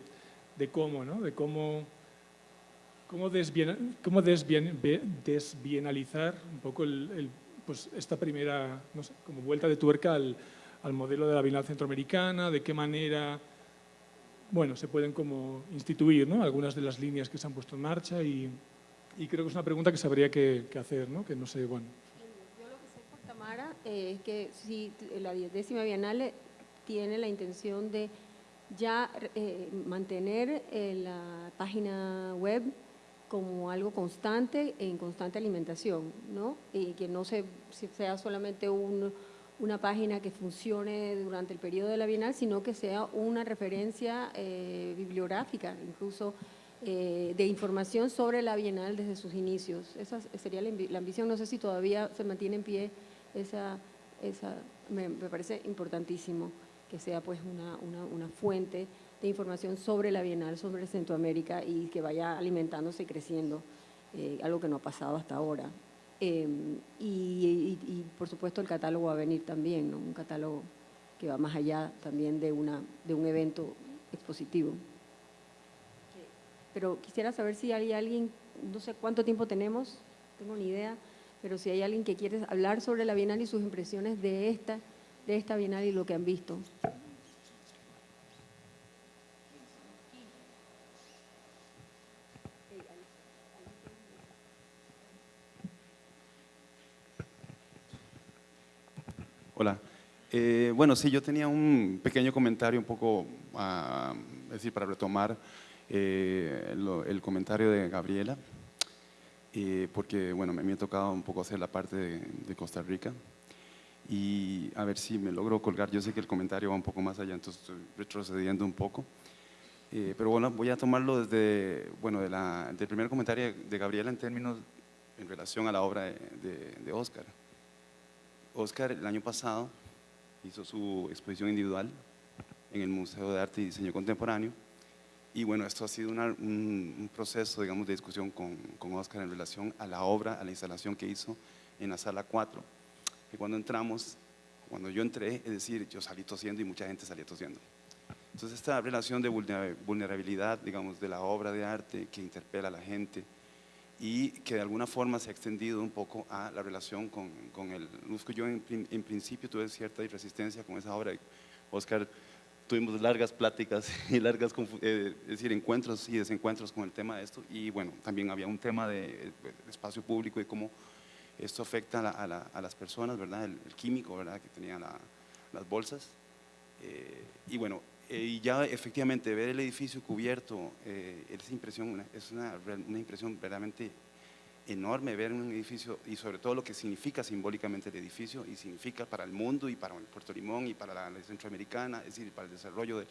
de cómo, ¿no? de cómo, cómo, desbien, cómo desbien, desbienalizar un poco el, el, pues esta primera no sé, como vuelta de tuerca al, al modelo de la Bienal Centroamericana, de qué manera bueno, se pueden como instituir ¿no? algunas de las líneas que se han puesto en marcha y, y creo que es una pregunta que se habría que, que, hacer, ¿no? que no sé, bueno. Yo lo que sé por Tamara es que si la décima Bienal tiene la intención de ya eh, mantener eh, la página web como algo constante, en constante alimentación, ¿no? Y que no se, sea solamente un una página que funcione durante el periodo de la Bienal, sino que sea una referencia eh, bibliográfica, incluso eh, de información sobre la Bienal desde sus inicios. Esa sería la, ambición, no sé si todavía se mantiene en pie esa, esa me, parece importantísimo que sea pues una, una, una fuente de información sobre la Bienal, sobre Centroamérica y que vaya alimentándose y creciendo, eh, algo que no ha pasado hasta ahora. Y, y- y, por supuesto el catálogo va a venir también, ¿no? un catálogo que va más allá también de, una, de un evento expositivo. Pero quisiera saber si hay alguien, no sé cuánto tiempo tenemos, tengo ni idea, pero si hay alguien que quiere hablar sobre la Bienal y sus impresiones de esta, de esta Bienal y lo que han visto. Hola. Eh, bueno, sí, yo tenía un pequeño comentario un poco, ah, es decir, para retomar eh, el comentario de Gabriela, eh, porque, bueno, me, me ha tocado un poco hacer la parte de, de Costa Rica y a ver si me logro colgar. Yo sé que el comentario va un poco más allá, entonces estoy retrocediendo un poco. Eh, pero bueno, voy a tomarlo desde, bueno, de la- del primer comentario de Gabriela en términos, en relación a la obra de, de, de Oscar. Oscar el año pasado hizo su exposición individual en el Museo de Arte y Diseño Contemporáneo. Y bueno, esto ha sido una- un, un proceso, digamos, de discusión con, con Oscar en relación a la obra, a la instalación que hizo en la sala 4. Y cuando entramos, cuando yo entré, es decir, yo salí tosiendo y mucha gente salía tosiendo. Entonces, esta relación de vulnera- vulnerabilidad, digamos, de la obra de arte que interpela a la gente, y que de alguna forma se ha extendido un poco a la relación con, con el Lusco. Yo en, en principio tuve cierta resistencia con esa obra. Oscar, tuvimos largas pláticas *laughs* y largas, eh, es decir, encuentros y desencuentros con el tema de esto. Y bueno, también había un tema de, de espacio público y cómo esto afecta a, la- a la- a las personas, ¿verdad? El, el químico, ¿verdad? Que tenía la- las bolsas. Eh, y bueno, eh, y ya efectivamente ver el edificio cubierto, eh, es, impresión, una- es una, una impresión verdaderamente enorme ver un edificio y sobre todo lo que significa simbólicamente el edificio y significa para el mundo y para Puerto Limón y para la, centroamericana, es decir, para el desarrollo de,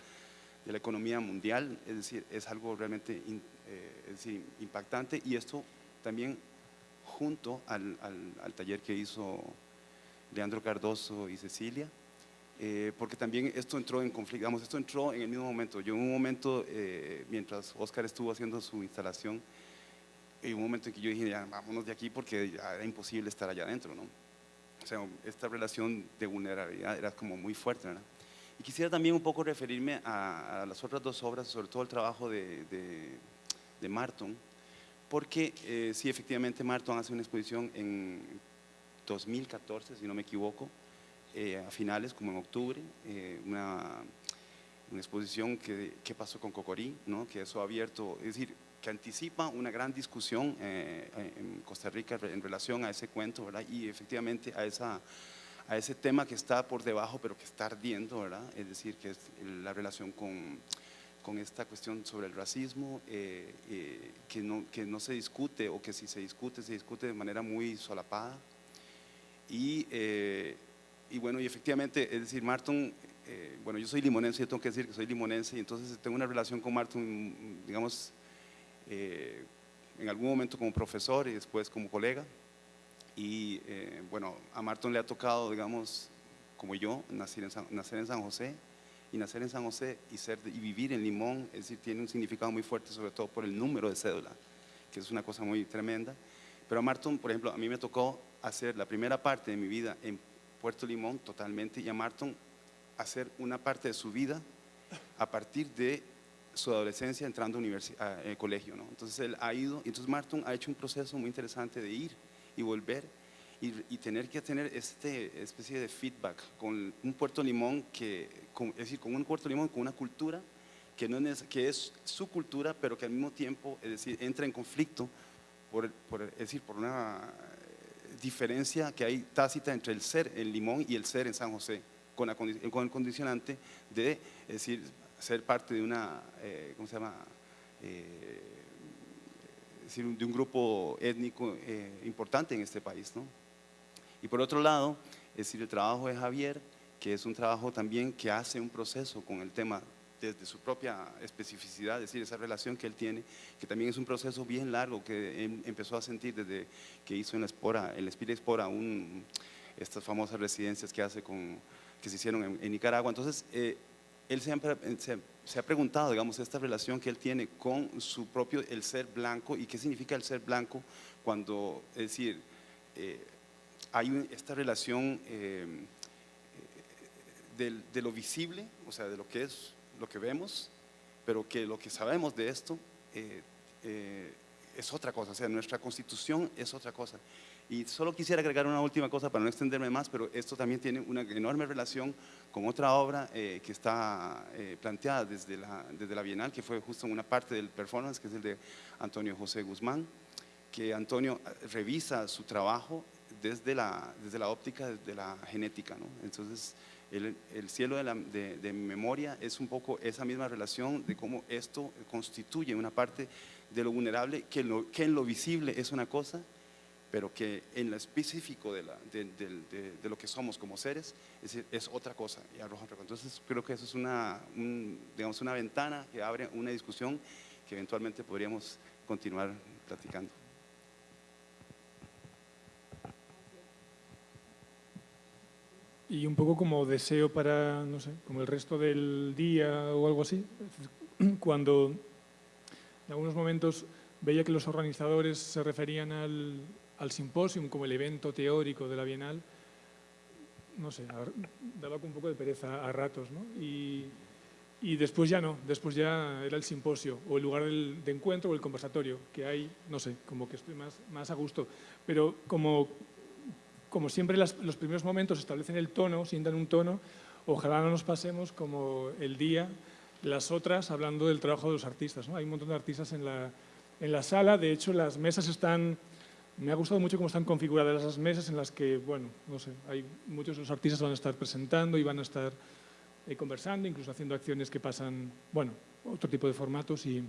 la economía mundial, es decir, es algo realmente eh, es decir, impactante y esto también junto al, al- al taller que hizo Leandro Cardoso y Cecilia, eh, porque también esto entró en conflicto, digamos, esto entró en el mismo momento. Yo en un momento, eh, mientras Oscar estuvo haciendo su instalación, hay un momento en que yo dije, ya, vámonos de aquí porque ya era imposible estar allá adentro, ¿no? O sea, esta relación de vulnerabilidad era como muy fuerte, ¿verdad? Y quisiera también un poco referirme a, a las otras dos obras, sobre todo el trabajo de, de, de Marton, porque eh, sí, efectivamente Marton hace una exposición en 2014, si no me equivoco, eh, a finales, como en octubre, eh, una, una exposición que, que pasó con Cocorí, ¿no? que eso ha abierto, es decir, que anticipa una gran discusión eh, en Costa Rica en relación a ese cuento, ¿verdad? Y efectivamente a, esa, a ese tema que está por debajo, pero que está ardiendo, ¿verdad? Es decir, que es la relación con, con esta cuestión sobre el racismo, eh, eh, que, no, que no se discute, o que si se discute, se discute de manera muy solapada. Y, eh, y bueno, y efectivamente, es decir, Marton, eh, bueno, yo soy limonense, yo tengo que decir que soy limonense, y entonces tengo una relación con Marton, digamos, eh, en algún momento como profesor y después como colega. Y eh, bueno, a Marton le ha tocado, digamos, como yo, nacer en San, nacer en San José, y nacer en San José y, ser, y vivir en Limón, es decir, tiene un significado muy fuerte, sobre todo por el número de cédula, que es una cosa muy tremenda. Pero a Marton, por ejemplo, a mí me tocó hacer la primera parte de mi vida en Puerto Limón totalmente, y a Marton hacer una parte de su vida a partir de su adolescencia entrando a, a eh, colegio. ¿no? Entonces él ha ido, entonces Marton ha hecho un proceso muy interesante de ir y volver y, tener que tener este especie de feedback con un Puerto Limón que, es decir, con un Puerto Limón con una cultura que, no es, que es su cultura, pero que al mismo tiempo, es decir, entra en conflicto por, por, es decir, por una diferencia que hay tácita entre el ser en Limón y el ser en San José, con, la, con el condicionante de, es decir, ser parte de una, eh, ¿cómo se llama? Eh, de un grupo étnico eh, importante en este país, ¿no? Y por otro lado, es decir, el trabajo de Javier, que es un trabajo también que hace un proceso con el tema desde su propia especificidad, es decir, esa relación que él tiene, que también es un proceso bien largo que él empezó a sentir desde que hizo en la Espora, en la Espira Espora, un, estas famosas residencias que hace con, que se hicieron en, en Nicaragua. Entonces, eh, él siempre se, se, ha preguntado, digamos, esta relación que él tiene con su propio, el ser blanco, y qué significa el ser blanco cuando, es decir, eh, hay esta relación eh, de, lo visible, o sea, de lo que es, lo que vemos, pero que lo que sabemos de esto eh, eh, es otra cosa, o sea, nuestra constitución es otra cosa. Y solo quisiera agregar una última cosa para no extenderme más, pero esto también tiene una enorme relación con otra obra eh, que está eh, planteada desde la, desde la Bienal, que fue justo una parte del performance, que es el de Antonio José Guzmán, que Antonio eh, revisa su trabajo desde la, desde la óptica, desde la genética. ¿no? Entonces, el, el cielo de, la, de, de memoria es un poco esa misma relación de cómo esto constituye una parte de lo vulnerable, que, lo, que en lo visible es una cosa, pero que en lo específico de, la, de, lo que somos como seres es, otra cosa y arroja otra cosa. Entonces creo que eso es una, un, digamos, una ventana que abre una discusión que eventualmente podríamos continuar platicando. Y un poco como deseo para, no sé, como el resto del día o algo así, cuando en algunos momentos veía que los organizadores se referían al, al simposium como el evento teórico de la Bienal, no sé, daba un poco de pereza a ratos, ¿no? Y, y, después ya no, después ya era el simposio o el lugar de encuentro o el conversatorio, que hay, no sé, como que estoy más, más a gusto. Pero como, como siempre los primeros momentos establecen el tono, sientan un tono, ojalá no nos pasemos como el día, las otras hablando del trabajo de los artistas. ¿no? Hay un montón de artistas en la, en la sala, de hecho las mesas están me ha gustado mucho cómo están configuradas las mesas en las que, bueno, no sé, hay muchos de los artistas van a estar presentando y van a estar eh, conversando, incluso haciendo acciones que pasan, bueno, otro tipo de formatos y,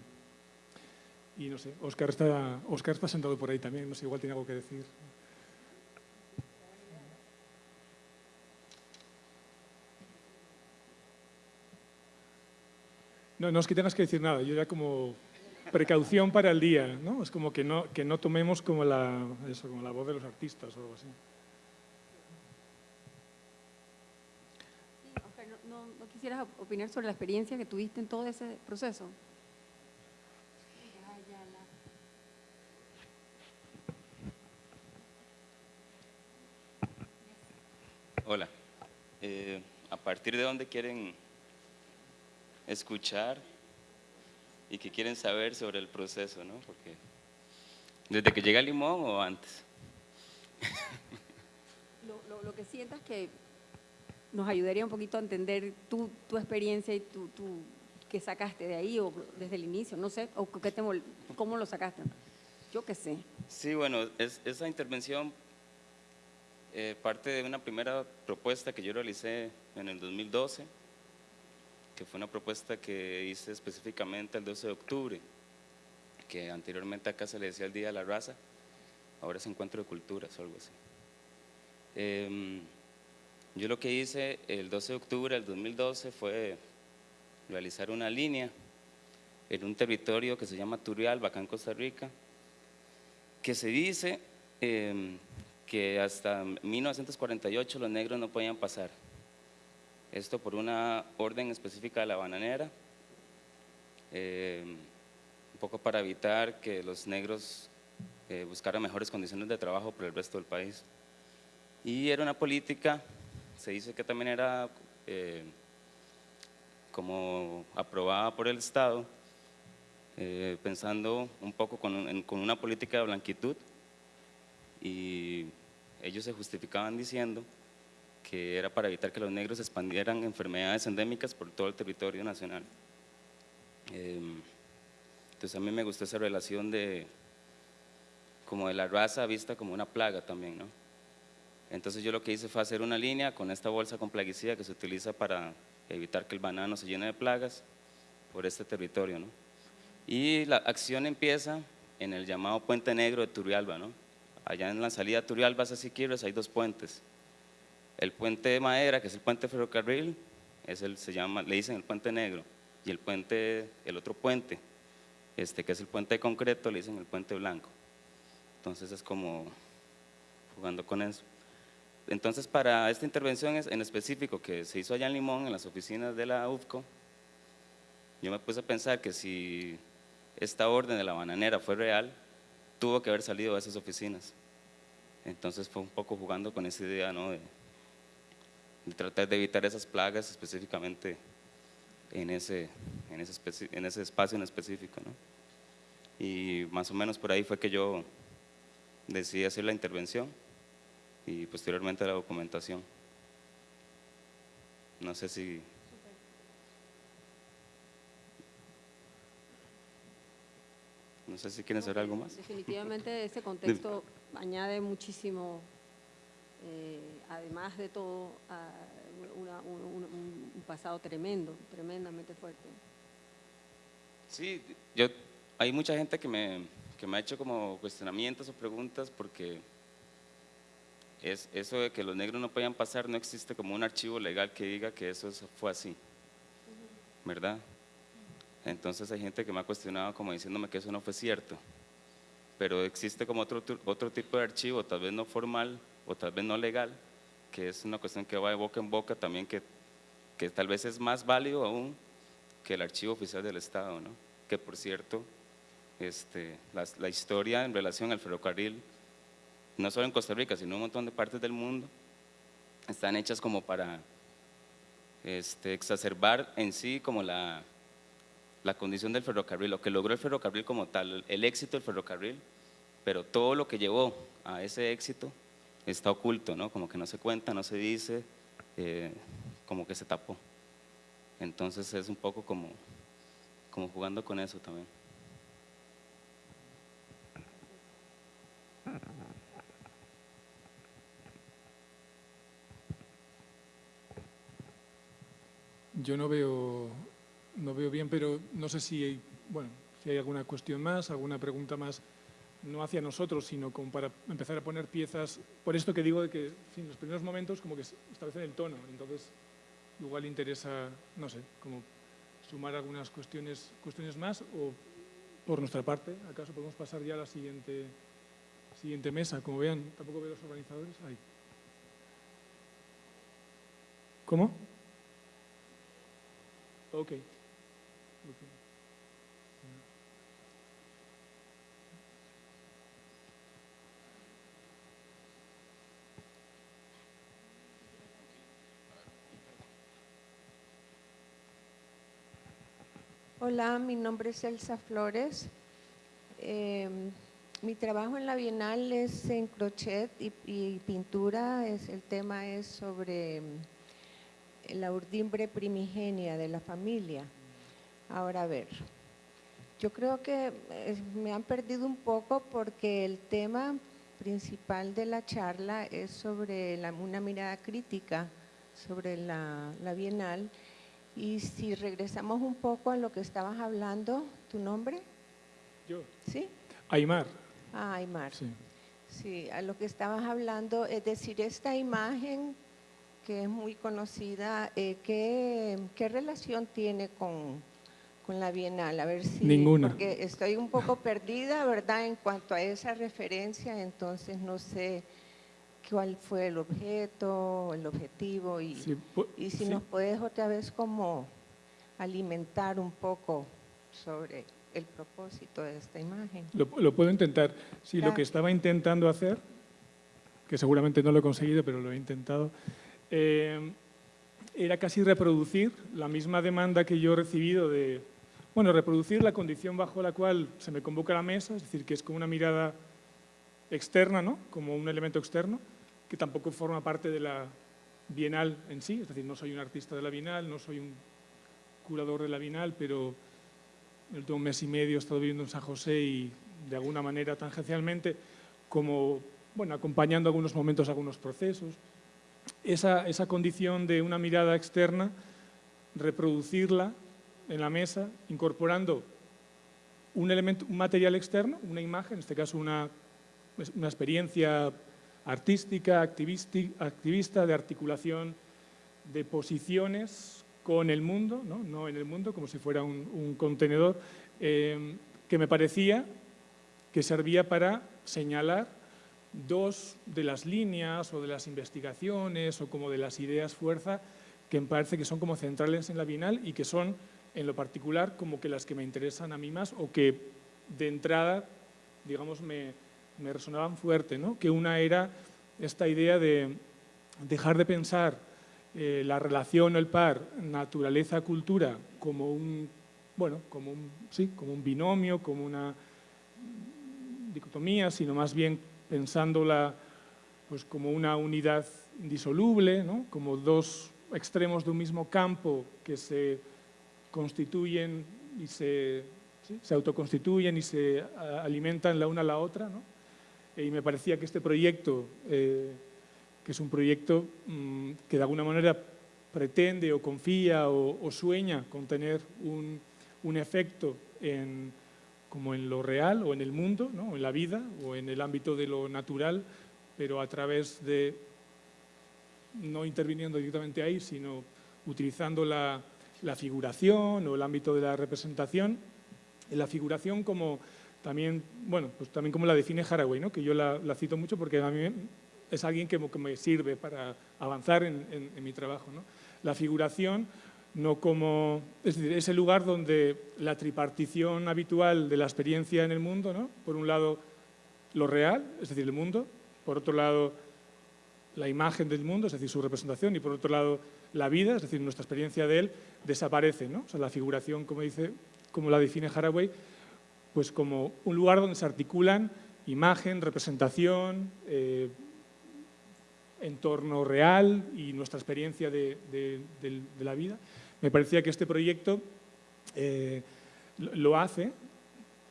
y no sé, Oscar está, Oscar está sentado por ahí también, no sé, igual tiene algo que decir. No, no es que tengas que decir nada, yo ya como precaución para el día, ¿no? Es como que no, que no tomemos como la, eso, como la voz de los artistas o algo así. Sí, Oscar, no, no, ¿no, quisieras opinar sobre la experiencia que tuviste en todo ese proceso? Hola. Eh, ¿A partir de dónde quieren escuchar y que quieren saber sobre el proceso, ¿no? Porque desde que llega Limón o antes. *laughs* Lo, lo, lo, que sientas que nos ayudaría un poquito a entender tu, tu experiencia y tu, tu, que sacaste de ahí o desde el inicio, no sé, o que te, cómo lo sacaste. Yo qué sé. Sí, bueno, es, esa intervención eh, parte de una primera propuesta que yo realicé en el 2012 fue una propuesta que hice específicamente el 12 de octubre, que anteriormente acá se le decía el Día de la Raza, ahora es Encuentro de Culturas o algo así. Eh, yo lo que hice el 12 de octubre del 2012 fue realizar una línea en un territorio que se llama Turrialba, acá en Costa Rica, que se dice eh, que hasta 1948 los negros no podían pasar esto por una orden específica de la bananera, eh, un poco para evitar que los negros eh, buscaran mejores condiciones de trabajo por el resto del país. Y era una política, se dice que también era eh, como aprobada por el Estado, eh, pensando un poco con, en, con una política de blanquitud y ellos se justificaban diciendo que era para evitar que los negros expandieran enfermedades endémicas por todo el territorio nacional. Eh, entonces a mí me gustó esa relación de como de la raza vista como una plaga también, ¿no? Entonces yo lo que hice fue hacer una línea con esta bolsa con plaguicida que se utiliza para evitar que el banano se llene de plagas por este territorio, ¿no? Y la acción empieza en el llamado Puente Negro de Turrialba, ¿no? Allá en la salida de Turrialba hacia Siquirres hay dos puentes el puente de madera, que es el puente ferrocarril, es el, se llama, le dicen el puente negro, y el puente, el otro puente, este, que es el puente de concreto, le dicen el puente blanco. Entonces es como jugando con eso. entonces, para esta intervención en específico que se hizo allá en Limón, en las oficinas de la UFCO, yo me puse a pensar que si esta orden de la bananera fue real, tuvo que haber salido de esas oficinas. Entonces fue un poco jugando con esa idea ¿no? De tratar de evitar esas plagas específicamente en ese, en ese, en ese espacio en específico. ¿no? Y más o menos por ahí fue que yo decidí hacer la intervención y posteriormente la documentación. No sé si... No sé si quieren saber algo más. Definitivamente *laughs* ese contexto añade muchísimo, eh, además de todo, a una- un, un- un pasado tremendo, tremendamente fuerte. Sí, yo, hay mucha gente que me, que me ha hecho como cuestionamientos o preguntas porque es, eso de que los negros no podían pasar no existe como un archivo legal que diga que eso es- fue así, ¿verdad? Entonces hay gente que me ha cuestionado como diciéndome que eso no fue cierto, pero existe como otro, otro tipo de archivo, tal vez no formal o tal vez no legal, que es una cuestión que va de boca en boca también que, que tal vez es más válido aún que el archivo oficial del Estado, ¿no? Que por cierto, este, la, la historia en relación al ferrocarril, no solo en Costa Rica, sino en un montón de partes del mundo, están hechas como para este, exacerbar en sí como la, la condición del ferrocarril, lo que logró el ferrocarril como tal, el éxito del ferrocarril, pero todo lo que llevó a ese éxito está oculto, ¿no? Como que no se cuenta, no se dice, eh, como que se tapó. Entonces es un poco como, como jugando con eso también. Yo no veo, no veo bien, pero no sé si hay, bueno, si hay alguna cuestión más, alguna pregunta más, no hacia nosotros, sino como para empezar a poner piezas, por esto que digo de que en los primeros momentos como que establecen el tono, entonces igual interesa, no sé, como sumar algunas cuestiones, cuestiones más o por nuestra parte, acaso podemos pasar ya a la siguiente, siguiente mesa, como vean, tampoco veo los organizadores ahí. ¿Cómo? Ok. Ok. Hola, mi nombre es Elsa Flores. Eh, mi trabajo en la Bienal es en crochet y, pintura. El tema es sobre mm, la urdimbre primigenia de la familia. Ahora, a ver, yo creo que eh, me han perdido un poco porque el tema principal de la charla es sobre una mirada crítica sobre la, la Bienal. Y si regresamos un poco a lo que estabas hablando, ¿tu nombre? Yo. ¿Sí? Aymar. Ah, Aymar. Sí. Sí, a lo que estabas hablando, es decir, esta imagen que es muy conocida, eh, ¿qué, qué relación tiene con, con la Bienal? A ver si... Ninguna. Porque estoy un poco perdida, ¿verdad? En cuanto a esa referencia, entonces no sé cuál fue el objeto, el objetivo y... Sí, Y si sí. nos puedes otra vez como alimentar un poco sobre el propósito de esta imagen. Lo, lo puedo intentar. Sí, lo que estaba intentando hacer, que seguramente no lo he conseguido, pero lo he intentado, eh, era casi reproducir la misma demanda que yo he recibido de, bueno, reproducir la condición bajo la cual se me convoca a la mesa, es decir, que es con una mirada externa, ¿no? Como un elemento externo, que tampoco forma parte de la Bienal en sí, es decir, no soy un artista de la Bienal, no soy un curador de la Bienal, pero el último mes y medio he estado viviendo en San José y de alguna manera tangencialmente, como bueno, acompañando algunos momentos, algunos procesos. Esa, esa condición de una mirada externa, reproducirla en la mesa, incorporando un elemento, un material externo, una imagen, en este caso una, una experiencia artística, activista, de articulación de posiciones con el mundo, no, en el mundo, como si fuera un, un contenedor, eh, que me parecía que servía para señalar dos de las líneas o de las investigaciones o como de las ideas fuerza que me parece que son como centrales en la Bienal y que son en lo particular como que las que me interesan a mí más o que de entrada, digamos, me, me resonaban fuerte, ¿no? que una era esta idea de dejar de pensar eh, la relación o el par naturaleza-cultura como un, bueno, como un, sí, como un binomio, como una dicotomía, sino más bien pensándola pues, como una unidad indisoluble, ¿no? como dos extremos de un mismo campo que se constituyen y se, se autoconstituyen y se alimentan la una a la otra. ¿no? Y me parecía que este proyecto, eh, que es un proyecto mm, que de alguna manera pretende o confía o, sueña con tener un, un efecto en, como en lo real o en el mundo, ¿no? en la vida o en el ámbito de lo natural, pero a través de, no interviniendo directamente ahí, sino utilizando la, la figuración o el ámbito de la representación. La figuración como también, bueno, pues también como la define Haraway, ¿no? que yo la, cito mucho porque a mí es alguien que, me sirve para avanzar en, mi trabajo. ¿no? La figuración no como, es decir, es el lugar donde la tripartición habitual de la experiencia en el mundo, ¿no? por un lado lo real, es decir, el mundo, por otro lado la imagen del mundo, es decir, su representación, y por otro lado la vida, es decir, nuestra experiencia de él, desaparece. ¿no? O sea, la figuración, como, dice, como la define Haraway, pues como un lugar donde se articulan imagen, representación, eh, entorno real y nuestra experiencia de, la vida. Me parecía que este proyecto eh, lo hace,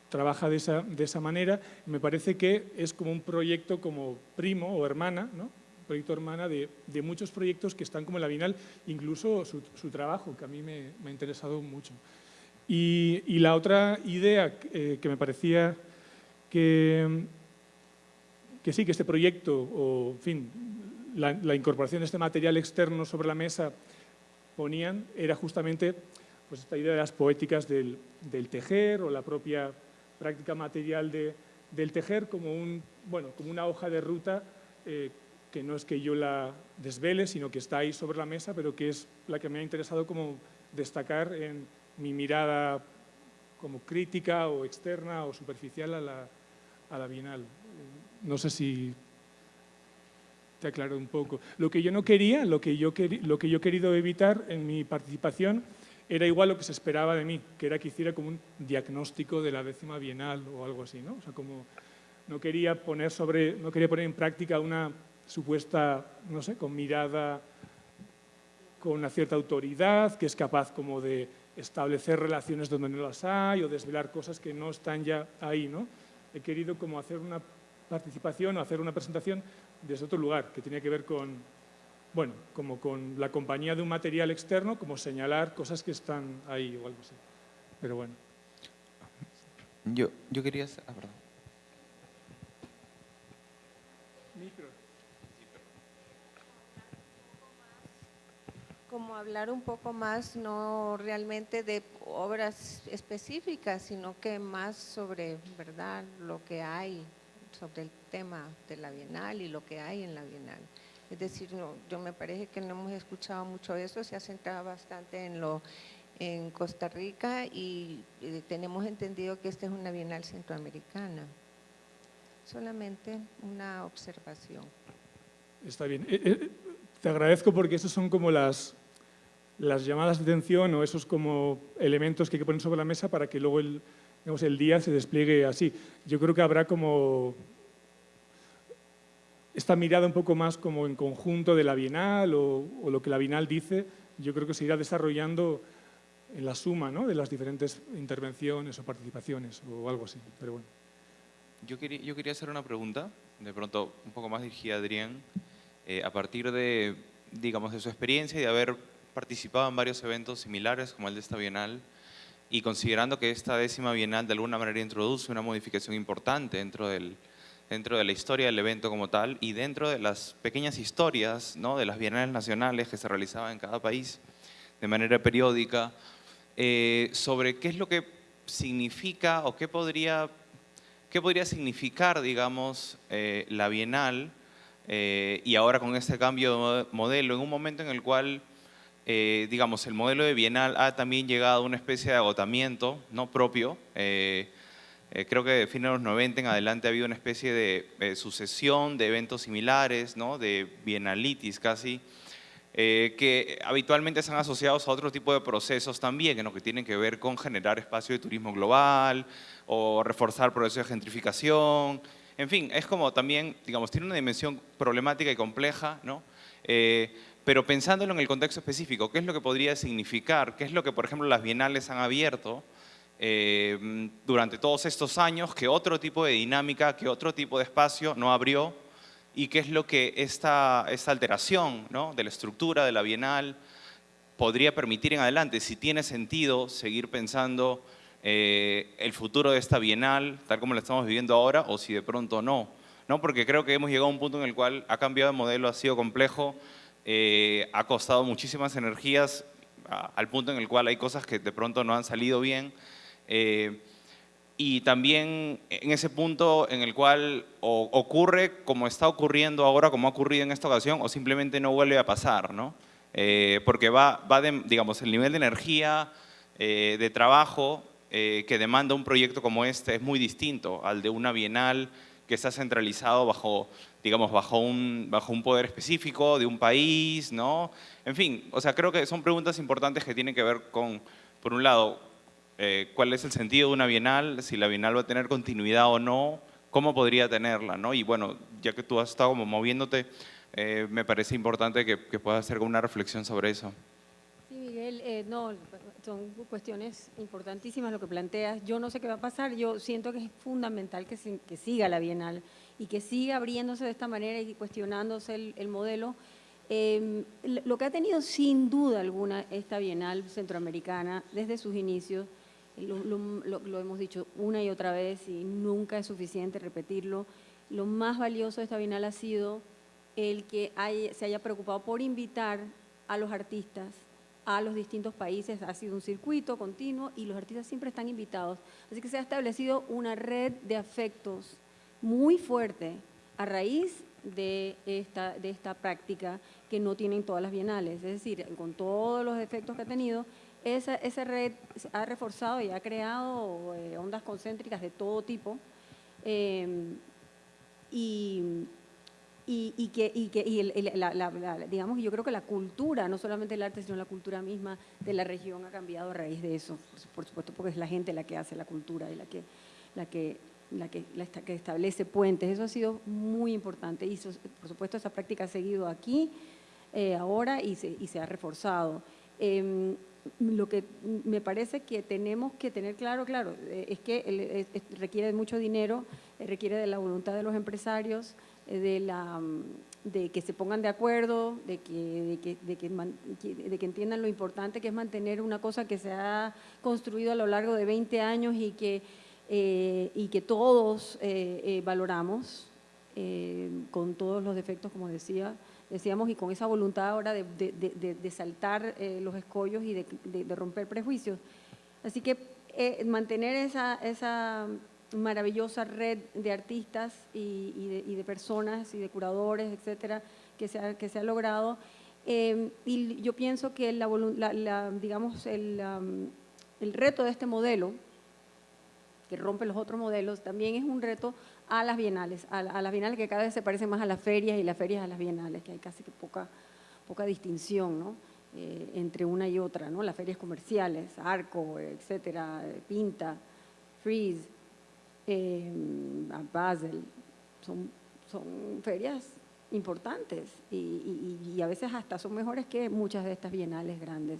trabaja de esa, manera, me parece que es como un proyecto como primo o hermana, ¿no? proyecto hermana de, muchos proyectos que están como en la Bienal, incluso su, trabajo, que a mí me ha interesado mucho. Y, la otra idea eh, que me parecía que, que, sí, que este proyecto, o en fin, la, incorporación de este material externo sobre la mesa ponían, era justamente pues, esta idea de las poéticas del, tejer o la propia práctica material de, del tejer como, un, bueno, como una hoja de ruta eh, que no es que yo la desvele, sino que está ahí sobre la mesa, pero que es la que me ha interesado como destacar en mi mirada como crítica o externa o superficial a la, a la Bienal. No sé si te aclaro un poco. Lo que yo no quería, lo que yo, lo que yo he querido evitar en mi participación era igual lo que se esperaba de mí, que era que hiciera como un diagnóstico de la décima bienal o algo así, ¿no? O sea, como no quería poner, sobre, no quería poner en práctica una supuesta, no sé, con mirada, con una cierta autoridad, que es capaz como de establecer relaciones donde no las hay o desvelar cosas que no están ya ahí. ¿no? He querido como hacer una participación o hacer una presentación desde otro lugar, que tenía que ver con, bueno, como con la compañía de un material externo, como señalar cosas que están ahí o algo así. Pero bueno. Yo, yo quería... Ah, perdón. Como hablar un poco más, no realmente de obras específicas, sino que más sobre, ¿verdad?, lo que hay sobre el tema de la Bienal y lo que hay en la Bienal. Es decir, yo me parece que no hemos escuchado mucho eso, se ha centrado bastante en lo en Costa Rica y, tenemos entendido que esta es una Bienal centroamericana. Solamente una observación. Está bien. Eh, eh, te agradezco porque esas son como las, las llamadas de atención o esos como elementos que hay que poner sobre la mesa para que luego el, el día se despliegue así. Yo creo que habrá como esta mirada un poco más como en conjunto de la Bienal o, lo que la Bienal dice, yo creo que se irá desarrollando en la suma ¿no? de las diferentes intervenciones o participaciones o algo así. Pero bueno. Yo quería, yo quería hacer una pregunta, de pronto un poco más dirigida a Adrián, eh, a partir de, digamos, de su experiencia y de haber participado en varios eventos similares como el de esta Bienal y considerando que esta décima Bienal de alguna manera introduce una modificación importante dentro, del, dentro de la historia del evento como tal y dentro de las pequeñas historias ¿no? de las bienales nacionales que se realizaban en cada país de manera periódica, eh, sobre qué es lo que significa o qué podría ¿qué podría significar, digamos, eh, la Bienal eh, y ahora con este cambio de modelo en un momento en el cual, eh, digamos, el modelo de Bienal ha también llegado a una especie de agotamiento no propio? creo que de fines de los 90 en adelante ha habido una especie de sucesión de eventos similares, ¿no? de bienalitis casi, eh, que habitualmente están asociados a otro tipo de procesos también, que tienen que ver con generar espacio de turismo global o reforzar procesos de gentrificación. En fin, es como también, digamos, tiene una dimensión problemática y compleja, ¿no? Pero pensándolo en el contexto específico, ¿qué es lo que podría significar? ¿Qué es lo que, por ejemplo, las bienales han abierto eh, durante todos estos años que otro tipo de dinámica, que otro tipo de espacio no abrió y qué es lo que esta, esta alteración ¿no? de la estructura de la Bienal podría permitir en adelante, si tiene sentido seguir pensando eh, el futuro de esta Bienal tal como lo estamos viviendo ahora o si de pronto no. ¿no? Porque creo que hemos llegado a un punto en el cual ha cambiado de modelo, ha sido complejo, eh, ha costado muchísimas energías al punto en el cual hay cosas que de pronto no han salido bien. Eh, y también en ese punto en el cual ocurre como está ocurriendo ahora, como ha ocurrido en esta ocasión, o simplemente no vuelve a pasar, ¿no? Eh, porque va, va de, digamos, el nivel de energía, eh, de trabajo que demanda un proyecto como este es muy distinto al de una bienal que está centralizado bajo, digamos, bajo un, bajo un poder específico de un país, ¿no? En fin, o sea, creo que son preguntas importantes que tienen que ver con, por un lado, eh, cuál es el sentido de una bienal, si la bienal va a tener continuidad o no, cómo podría tenerla, ¿no? Y bueno, ya que tú has estado como moviéndote, eh, me parece importante que, puedas hacer una reflexión sobre eso. Sí, Miguel, eh, no, son cuestiones importantísimas lo que planteas. Yo no sé qué va a pasar, yo siento que es fundamental que, siga la bienal y que siga abriéndose de esta manera y cuestionándose el, el modelo. Em, lo que ha tenido sin duda alguna esta bienal centroamericana desde sus inicios lo, hemos dicho una y otra vez y nunca es suficiente repetirlo, lo más valioso de esta Bienal ha sido el que se haya preocupado por invitar a los artistas a los distintos países, ha sido un circuito continuo y los artistas siempre están invitados. Así que se ha establecido una red de afectos muy fuerte a raíz de esta, de esta práctica que no tienen todas las bienales. Es decir, con todos los efectos que ha tenido, esa, esa red ha reforzado y ha creado eh, ondas concéntricas de todo tipo em, y, y, que, y que y digamos, yo creo que la cultura, no solamente el arte, sino la cultura misma de la región ha cambiado a raíz de eso, por supuesto porque es la gente la que hace la cultura y la que, la que, la que, la que establece puentes, eso ha sido muy importante y por supuesto esa práctica ha seguido aquí eh, ahora y se, y se ha reforzado. Em, lo que me parece que tenemos que tener claro, claro, eh, es que requiere mucho dinero, eh, requiere de la voluntad de los empresarios, eh, de, la, de que se pongan de acuerdo, de que, de que, de que, de que entiendan lo importante que es mantener una cosa que se ha construido a lo largo de 20 años y que, y que todos valoramos, con todos los defectos, como decía, decíamos, y con esa voluntad ahora de, saltar eh, los escollos y de, romper prejuicios. Así que eh, mantener esa, esa maravillosa red de artistas y, de, personas y de curadores, etcétera, que se ha, que se ha logrado. Eh, y yo pienso que la, digamos, el, el reto de este modelo, que rompe los otros modelos, también es un reto a las bienales, a, las bienales que cada vez se parecen más a las ferias y las ferias a las bienales, que hay casi que poca, poca distinción ¿no? Eh, entre una y otra, ¿no? las ferias comerciales, Arco, etcétera, Pinta, Freeze, eh, Basel, son, son ferias importantes y, a veces hasta son mejores que muchas de estas bienales grandes.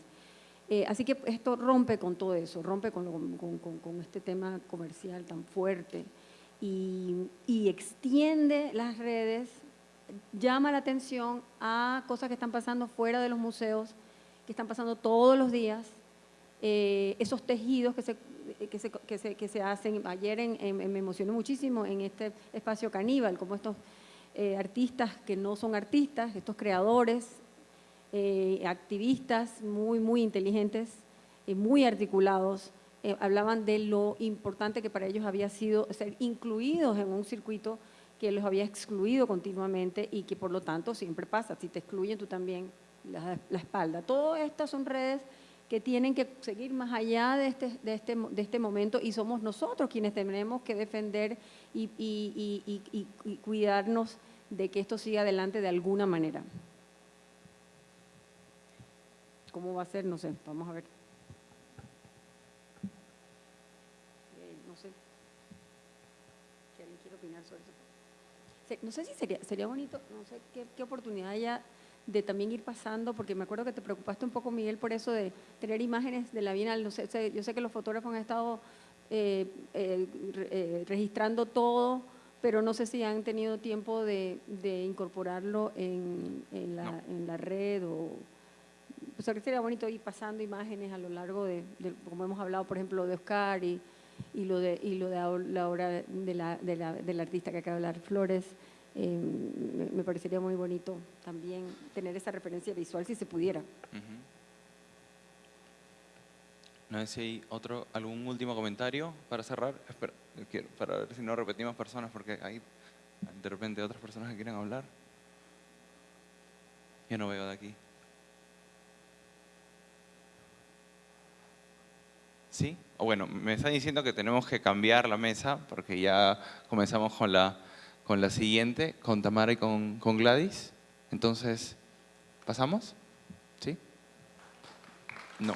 Eh, así que esto rompe con todo eso, rompe con, con, con este tema comercial tan fuerte y, extiende las redes, llama la atención a cosas que están pasando fuera de los museos, que están pasando todos los días, eh, esos tejidos que se, que se, que se, que se hacen. Ayer en, me emocioné muchísimo en este espacio caníbal, como estos eh, artistas que no son artistas, estos creadores, eh, activistas muy, muy inteligentes, muy articulados, eh, hablaban de lo importante que para ellos había sido ser incluidos en un circuito que los había excluido continuamente y que por lo tanto siempre pasa, si te excluyen tú también la, la espalda. Todas estas son redes que tienen que seguir más allá de este, de este, de este momento y somos nosotros quienes tenemos que defender y, y- y- y- cuidarnos de que esto siga adelante de alguna manera. ¿Cómo va a ser? No sé, vamos a ver. Eh, no sé. Alguien quiere opinar sobre eso. No sé si sería, sería bonito, no sé qué, qué oportunidad haya de también ir pasando, porque me acuerdo que te preocupaste un poco, Miguel, por eso de tener imágenes de la Bienal. No sé, yo sé que los fotógrafos han estado eh, eh, eh, registrando todo, pero no sé si han tenido tiempo de, de incorporarlo en, en la, No. en la red o... Pues ahora sería bonito ir pasando imágenes a lo largo de, de- como hemos hablado, por ejemplo, de Oscar y, y lo de, y lo de la obra de la, de la, del artista que acaba de hablar, Flores. Eh, me, parecería muy bonito también tener esa referencia visual si se pudiera. No sé si hay otro, algún último comentario para cerrar. Espera, para ver si no repetimos personas, porque hay de repente otras personas que quieren hablar. Yo no veo de aquí. ¿Sí? Bueno, me están diciendo que tenemos que cambiar la mesa, porque ya comenzamos con la, con la siguiente, con Tamara y con, con Gladys. Entonces, ¿pasamos? ¿Sí? No.